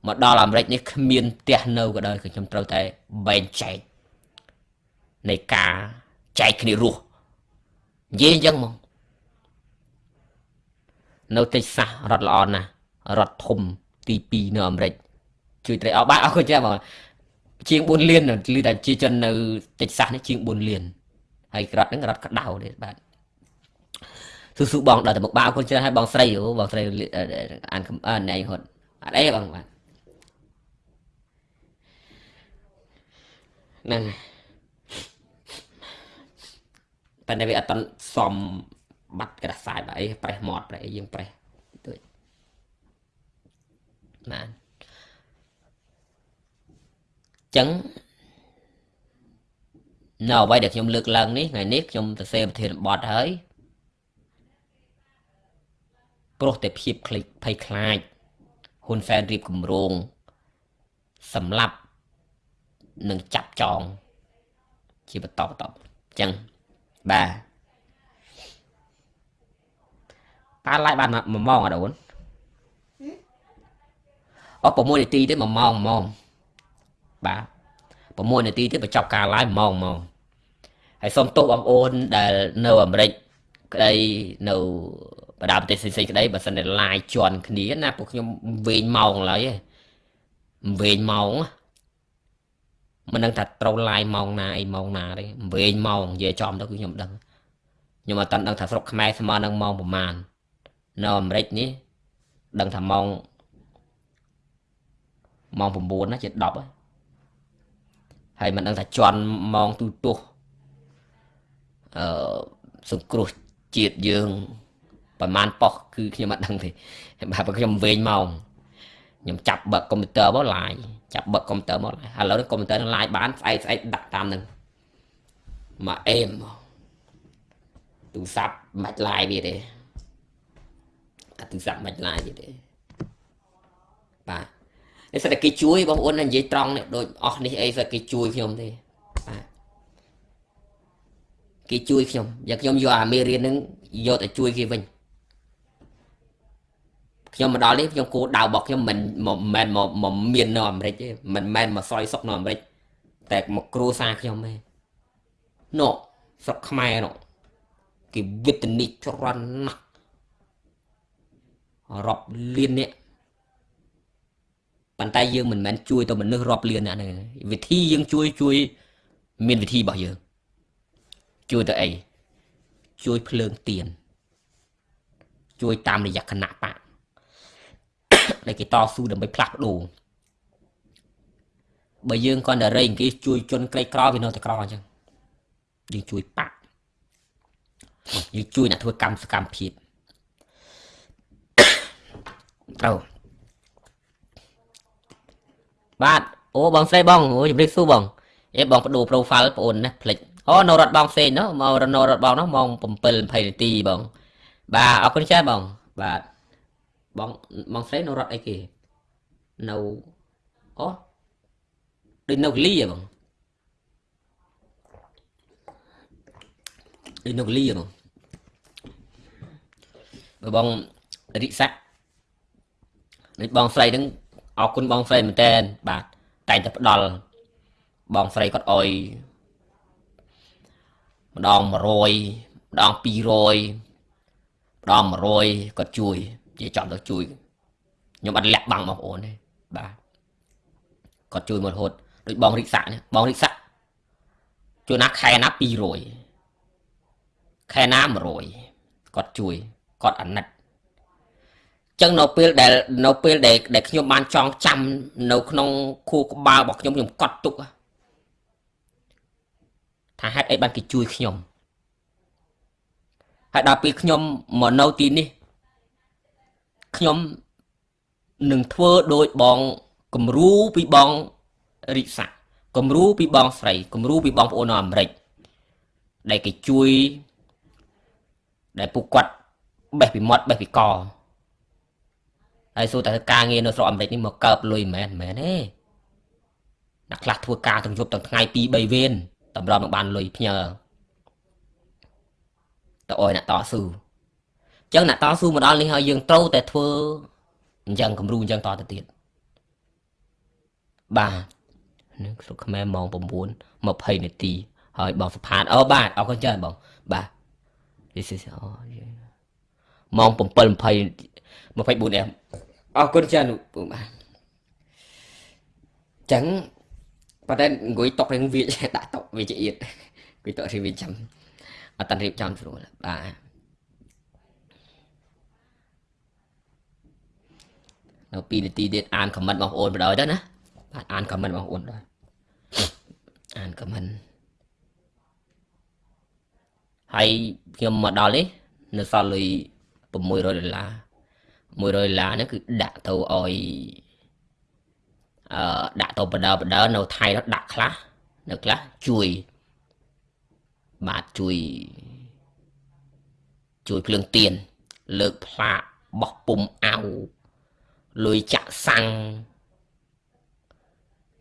មកដល់អាមេរិកនេះគ្មានផ្ទះនៅក៏ដោយគឺខ្ញុំត្រូវតែបែងចែក នៃការចែកគ្នារស់និយាយអញ្ចឹងមកនៅតិចសាសរត់ល្អណាស់រត់ធំទី2នៅអាមេរិកជួយត្រីអោបាទអរគុណចាបងជាង4លានឮតែជាជននៅតិចសាសនេះជាង4លានហើយក្រត់ហ្នឹងរត់ក្តៅទេបាទស៊ូស៊ូបងដល់តែមកបាទអរគុណច្រើនហើយបងស្រីអូបងស្រីអានអានណៃហត់អត់អីបងបាទហ្នឹងហើយ ប៉ុន្តែវាអត់តសំបាត់ក្រសាយបែអីប្រេះមាត់ប្រេះអីយើងប្រេះទួចបានចឹងនៅអ្វីដែលខ្ញុំលើកឡើងនេះថ្ងៃនេះខ្ញុំសរសេរប្រធានបទហើយព្រោះតែភាពភ្លេចភ័យខ្លាចហ៊ុនសែនរៀបគម្រោងសម្រាប់នឹងចាប់ចង ជាបន្តបន្តអញ្ចឹង បាទប៉ាឡាយបាន1ម៉ោងអត់អូនអត់6នាទីទេ1ម៉ោង1ម៉ោងបាទ6នាទីទេបញ្ចប់ការ live 1ម៉ោង1ម៉ោងហើយសូមទោសបងប្អូនដែលនៅអាមេរិកក្តីនៅបដាប្រទេសផ្សេងៗក្តីបើសិនតែ live ជន់គ្នាណាពួកខ្ញុំវែងម៉ោងឡើយវែងម៉ោង មិនដឹងថាត្រូវ live ម៉ោងណាអីម៉ោងណាទេវែងម៉ោងនិយាយចំទៅគឺខ្ញុំដឹងខ្ញុំអត់ដឹងថាស្រុកខ្មែរស្មើនឹងម៉ោងប្រហែលនៅអាមេរិកនេះដឹងថាម៉ោងម៉ោង9ណាជា10ហើយហើយមិនដឹងថាជន់ម៉ោងទូទាស់អឺសង្គ្រោះជាតិយើងប្រហែលប៉ុសគឺខ្ញុំអត់ដឹងទេបាទខ្ញុំវែងម៉ោង ខ្ញុំចាប់បើកកុំព្យូទ័រមកឡាយចាប់បើកកុំព្យូទ័រមកឥឡូវនេះកុំព្យូទ័រនឹងឡាយបានស្អែកស្អែកដាក់តាមនឹងមកអេមទូរស័ព្ទមិនឡាយវាទេអាទូរស័ព្ទមិនឡាយវាទេបាទនេះសិតតែគេជួយបងប្អូននិយាយត្រង់នេះដូចអស់នេះអីសិតគេជួយខ្ញុំទេបាទគេជួយខ្ញុំយ៉ាងខ្ញុំយកអាមេរៀននឹងយកទៅជួយគេវិញ ខ្ញុំមកដល់នេះខ្ញុំគោលដៅរបស់ខ្ញុំមិនមិនមែនមកមាននៅអាមេរិកទេមិនមែនមកសយសុកនៅអាមេរិកតែមកគ្រួសារខ្ញុំទេនោះស្រុកខ្មែរនោះគេវិតនិចច្រើនណាស់រាប់លាននាក់ប៉ុន្តែយើងមិនមែនជួយទៅមនុស្សរាប់លានអ្នកហ្នឹងវិធីយើងជួយជួយមានវិធីរបស់យើងជួយទៅអីជួយភ្លើងទៀនជួយតាមរយៈគណៈបក ដែលគេតស៊ូដើម្បីផ្លាស់ប្ដូរបើយើងគាត់តែរែងគេជួយជនក្រីក្រវានៅតែក្រអញ្ចឹងយើងជួយបាក់យើងជួយអ្នកធ្វើកម្មសកម្មភាពត្រូវបាទអូបងស្រីបងអូជម្រាបសួរបងអេបងបដូរ profile បងអូនណាផ្លិចអូនៅរត់បងផ្សេងនោះមករនៅរត់បងនោះម៉ោង7 20នាទីបង បាទអរគុណចាស់បងបាទ បងបងស្រីនៅរត់អីគេនៅអូដូចនៅកលីហ៎បងដូចនៅកលីហ៎បងបើបងរិស័កដូចបងស្រីហ្នឹងអរគុណបងស្រីមែនតើបាទតែងតែផ្ដល់បងស្រីគាត់អុយម្ដង100ម្ដង200ម្ដង100គាត់ជួយ និយាយចំទៅជួយខ្ញុំអត់លាក់បាំងបងប្អូនទេបាទគាត់ជួយមករហូតដូចបងរិកសាក់នេះបងរិកសាក់ជួយណាខែណា200ខែណា100គាត់ជួយគាត់អាណិតចឹងនៅពេលដែលនៅពេលដែលដែលខ្ញុំបានចងចាំនៅក្នុងខួរក្បាលរបស់ខ្ញុំខ្ញុំកត់ទុកថាហេតុអីបានគេជួយខ្ញុំហើយដល់ពេលខ្ញុំមកនៅទីនេះ ខ្ញុំនឹងធ្វើដោយបងគំរូពីបងរិស័កគំរូពីបងស្រីគំរូពីបងប្អូននៅអាមេរិកដែលគេជួយដែលពួកគាត់បេះពីមាត់បេះពីកហើយសួរតែការងារនៅស្រុកអាមេរិកនេះមកកើបលុយមិនមែនមិនមែនទេអ្នកខ្លះធ្វើការទាំងយប់ទាំងថ្ងៃ2 3វេនតម្រុំនឹងបានលុយផ្ញើទៅអោយអ្នកតស៊ូអញ្ចឹងអ្នកតស៊ូមកដល់នេះហើយយើងត្រូវតែធ្វើអញ្ចឹងគំរូអញ្ចឹងតទៅទៀតបាទនឹងស្រុកខ្មែរម៉ោង9 20នាទីហើយបងសុផាតអូបាទអរគុណច្រើនបងបាទ this is អូម៉ោង7 20 24 em អរគុណច្រើនពូបាទចឹងប៉ុន្តែអង្គុយតុករឿងវាដាក់តុកវាជាអៀតអង្គុយតុករឿងវាចាំអត់តាន់រៀបចំស្រួលបាទ នៅ2នាទីទៀតអានខមមិនបងប្អូនបដ ாய் ទៅណាបាទអានខមមិនបងប្អូនដែរអានខមមិនហើយខ្ញុំមកដល់នេះនៅសល់លុយ600ដុល្លារ100ដុល្លារហ្នឹងគឺដាក់ទៅឲ្យអឺដាក់ទៅបដើបដើនៅថៃនោះដាក់ខ្លះនៅខ្លះជួយបាទជួយជួយភ្លើងទៀនលើកផ្លាកបោះពុំអៅ លុយចាក់សាំង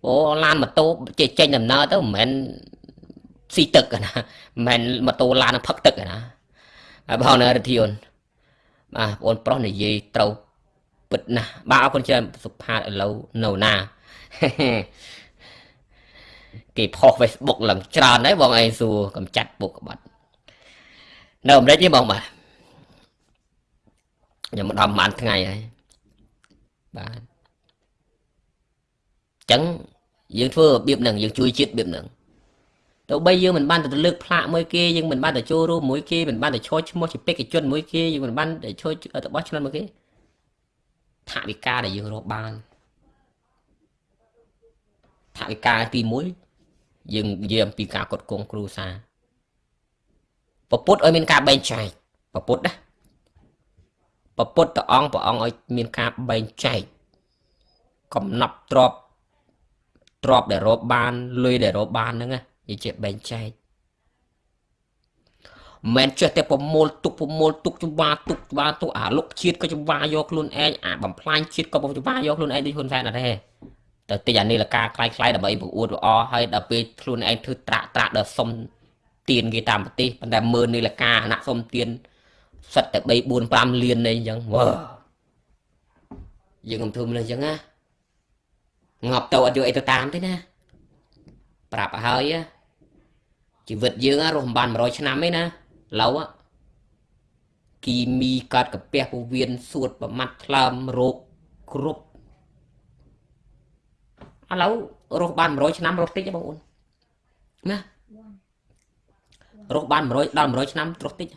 អូឡានម៉ូតូចេញចេញដំណើរទៅមិនមែនស៊ីទឹកណាមិនមែនម៉ូតូឡានផឹកទឹកណាហើយបងនៅរធិអូនបាទបងប្រុសនិយាយត្រូវពិតណាស់បាទអរគុណច្រើនសុផាតឥឡូវនៅណាគេផុស Facebook ឡើងច្រើនហើយបងឯងសួរកំចាត់ពុកក្បត់នៅអាមេរិកនេះបងបាទខ្ញុំមកដល់ប្រហែលថ្ងៃហើយ បាទចឹងយើងធ្វើរបៀបហ្នឹងយើងជួយជាតិរបៀបហ្នឹងទៅបីយើងមិនបានទៅលើកផ្លាកមួយគេយើងមិនបានទៅចូលរួមមួយគេមិនបានទៅឈរឈ្មោះជាបេក្ខជនមួយគេយើងមិនបានទៅឈរទៅបោះឆ្នោតមួយគេថវិកាដែលយើងរកបានថវិកាទី1យើងនិយាយអំពីការកត់គងគ្រួសារពពុទ្ធឲ្យមានការបែងចែកពពុទ្ធណា ពពុទ្ធតអង្គព្រះអង្គឲ្យមានការបែងចែកកំណប់ទ្របទ្របដែលរកបានលុយដែលរកបានហ្នឹងណានិយាយបែងចែកមិនចេះតែប្រមូលទុកប្រមូលទុកចង្វាទុកចង្វាទុកអាលុកជាតិក៏ចង្វាយកខ្លួនឯងអាបំផ្លាញជាតិក៏ចង្វាយកខ្លួនឯងដូចហ៊ុនសែនអត់ទេទៅតិចអានេះលកាខ្លាយខ្លាយដើម្បីបង្អួតល្អហើយដល់ពេលខ្លួនឯងធ្វើត្រាក់ត្រាក់ដល់សុំទៀនគេតាមប្រទេសប៉ុន្តែមើលនេះលកាអាណៈសុំទៀន សិតតែ3 4 5លាននេះអញ្ចឹងវ៉ាយើងមិនធ្វើមិនអញ្ចឹងណាងាប់ទៅអត់យកអីទៅតាមទេណាប្រាប់ឲ្យហើយជីវិតយើងរស់មិនបាន100ឆ្នាំទេណាឡូវគីមីកាត់កាពះពោះវៀនសួតប្រមាត់ថ្លើមរោគគ្រប់ឥឡូវរស់បាន100ឆ្នាំរស់តិចទេបងប្អូនណារស់បាន100ដល់100ឆ្នាំរស់តិច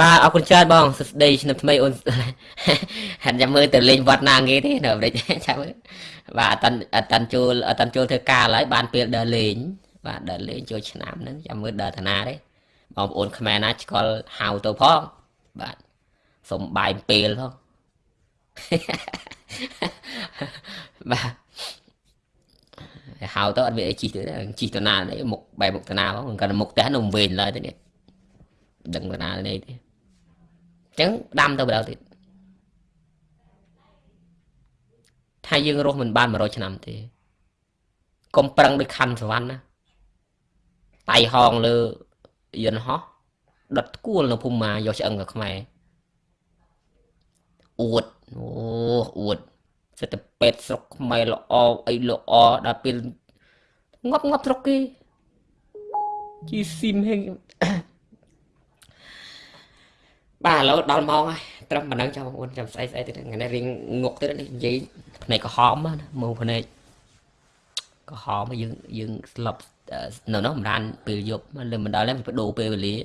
បាទអរគុណច្រើនបងសួស្តីឆ្នាំថ្មីអូនហាត់ចាំមើលទៅលេងវត្តណាងាយទេនៅអាមេរិកចាំមើលបាទអត់តាន់អត់តាន់ចូលអត់តាន់ចូលធ្វើការឡើយបានពេលដើរលេងបាទដើរលេងចូលឆ្នាំហ្នឹងចាំមើលដើរតាណាទេបងប្អូនខ្មែរណាឆ្កល់ហៅទៅផងបាទសុំបាយពេលផងបាទហៅទៅអត់មានអីជីទៅជីទៅណាទេមុខបែរមុខទៅណាផងគាត់មុខផ្ទះនៅវិញឡើយទៅនេះ ដឹងទៅណានេះទេអញ្ចឹងដាំទៅបដៅទៀតថាយើងរស់មិនបាន100ឆ្នាំទេកុំប្រឹងដូចខណ្ឌសវណ្ណណាតៃហងលើយន្តហោះដុតគួលនៅភូមិមាយកឆ្អឹងទៅខ្មែរអួតអូអួតសិតតែពេទ្យស្រុកខ្មែរល្អអីល្អដល់ពេលងាប់ងាប់ស្រុកគេជីស៊ីមហេង បាទឥឡូវដល់ម៉ោងហើយត្រឹមប៉ុណ្ណឹងចាំបងប្អូនចាំស្អីស្អីទៀតថ្ងៃនេះរៀងងក់ទៀតនេះនិយាយភ្នែកក្រហមណាមើលភ្នែកក្រហមយើងយើងស្លប់នៅនោះមិនដានពេលយប់លើមិនដល់ទេបដូរពេលវេលា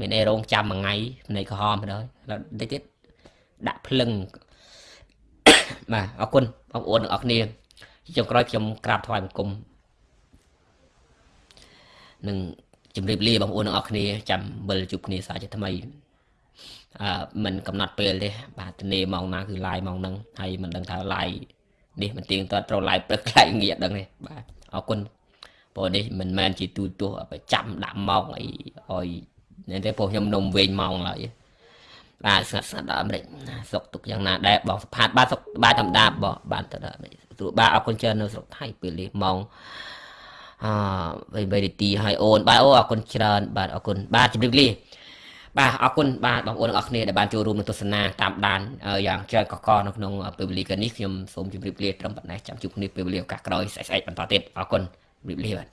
មានអីរងចាំមួយថ្ងៃភ្នែកក្រហមទៅដល់បន្តិចទៀតដាក់ភ្លឹងបាទអរគុណបងប្អូនទាំងអស់គ្នាចុងក្រោយខ្ញុំក្រាបថ្វាយបង្គំនឹងជម្រាបលាបងប្អូនទាំងអស់គ្នាចាំវិលជួបគ្នាសាជាថ្មី អឺមិនកំណត់ពេលទេបាទទនេម៉ោងណាគឺ live ម៉ោងហ្នឹងហើយមិនដឹងថា live នេះមិនទៀងទាត់ត្រូវ live ព្រឹកខ្លាយងាកដឹងទេបាទអរគុណព្រោះនេះមិនមែនជាទូទស្សន៍ប្រចាំដាក់ម៉ោងអីឲ្យនេះទេព្រោះខ្ញុំនំវិញម៉ោងឡើយបាទស្ងាត់ស្ងាត់ដល់អាមេរិកសុកទុកយ៉ាងណាដែរបងសផាតបាទសុកបាទធម្មតាបងបាទទៅដល់អាមេរិកទូបាទអរគុណច្រើននៅស្រុកថៃពេលនេះម៉ោងអឺ3នាទីហើយអូនបាទអូអរគុណច្រើនបាទអរគុណបាទជម្រាបលា បាទអរគុណបាទបងប្អូនទាំងអស់គ្នាដែលបានចូលរួមនឹងទស្សនាតាមដានយ៉ាងច្រើនកកនៅក្នុងពេលវេលានេះខ្ញុំសូមជម្រាបលាត្រឹមប៉ុណ្ណេះចាំជួបគ្នាពេលវេលាឱកាសក្រោយស្អែកៗបន្តទៀតអរគុណជម្រាបលាបាទ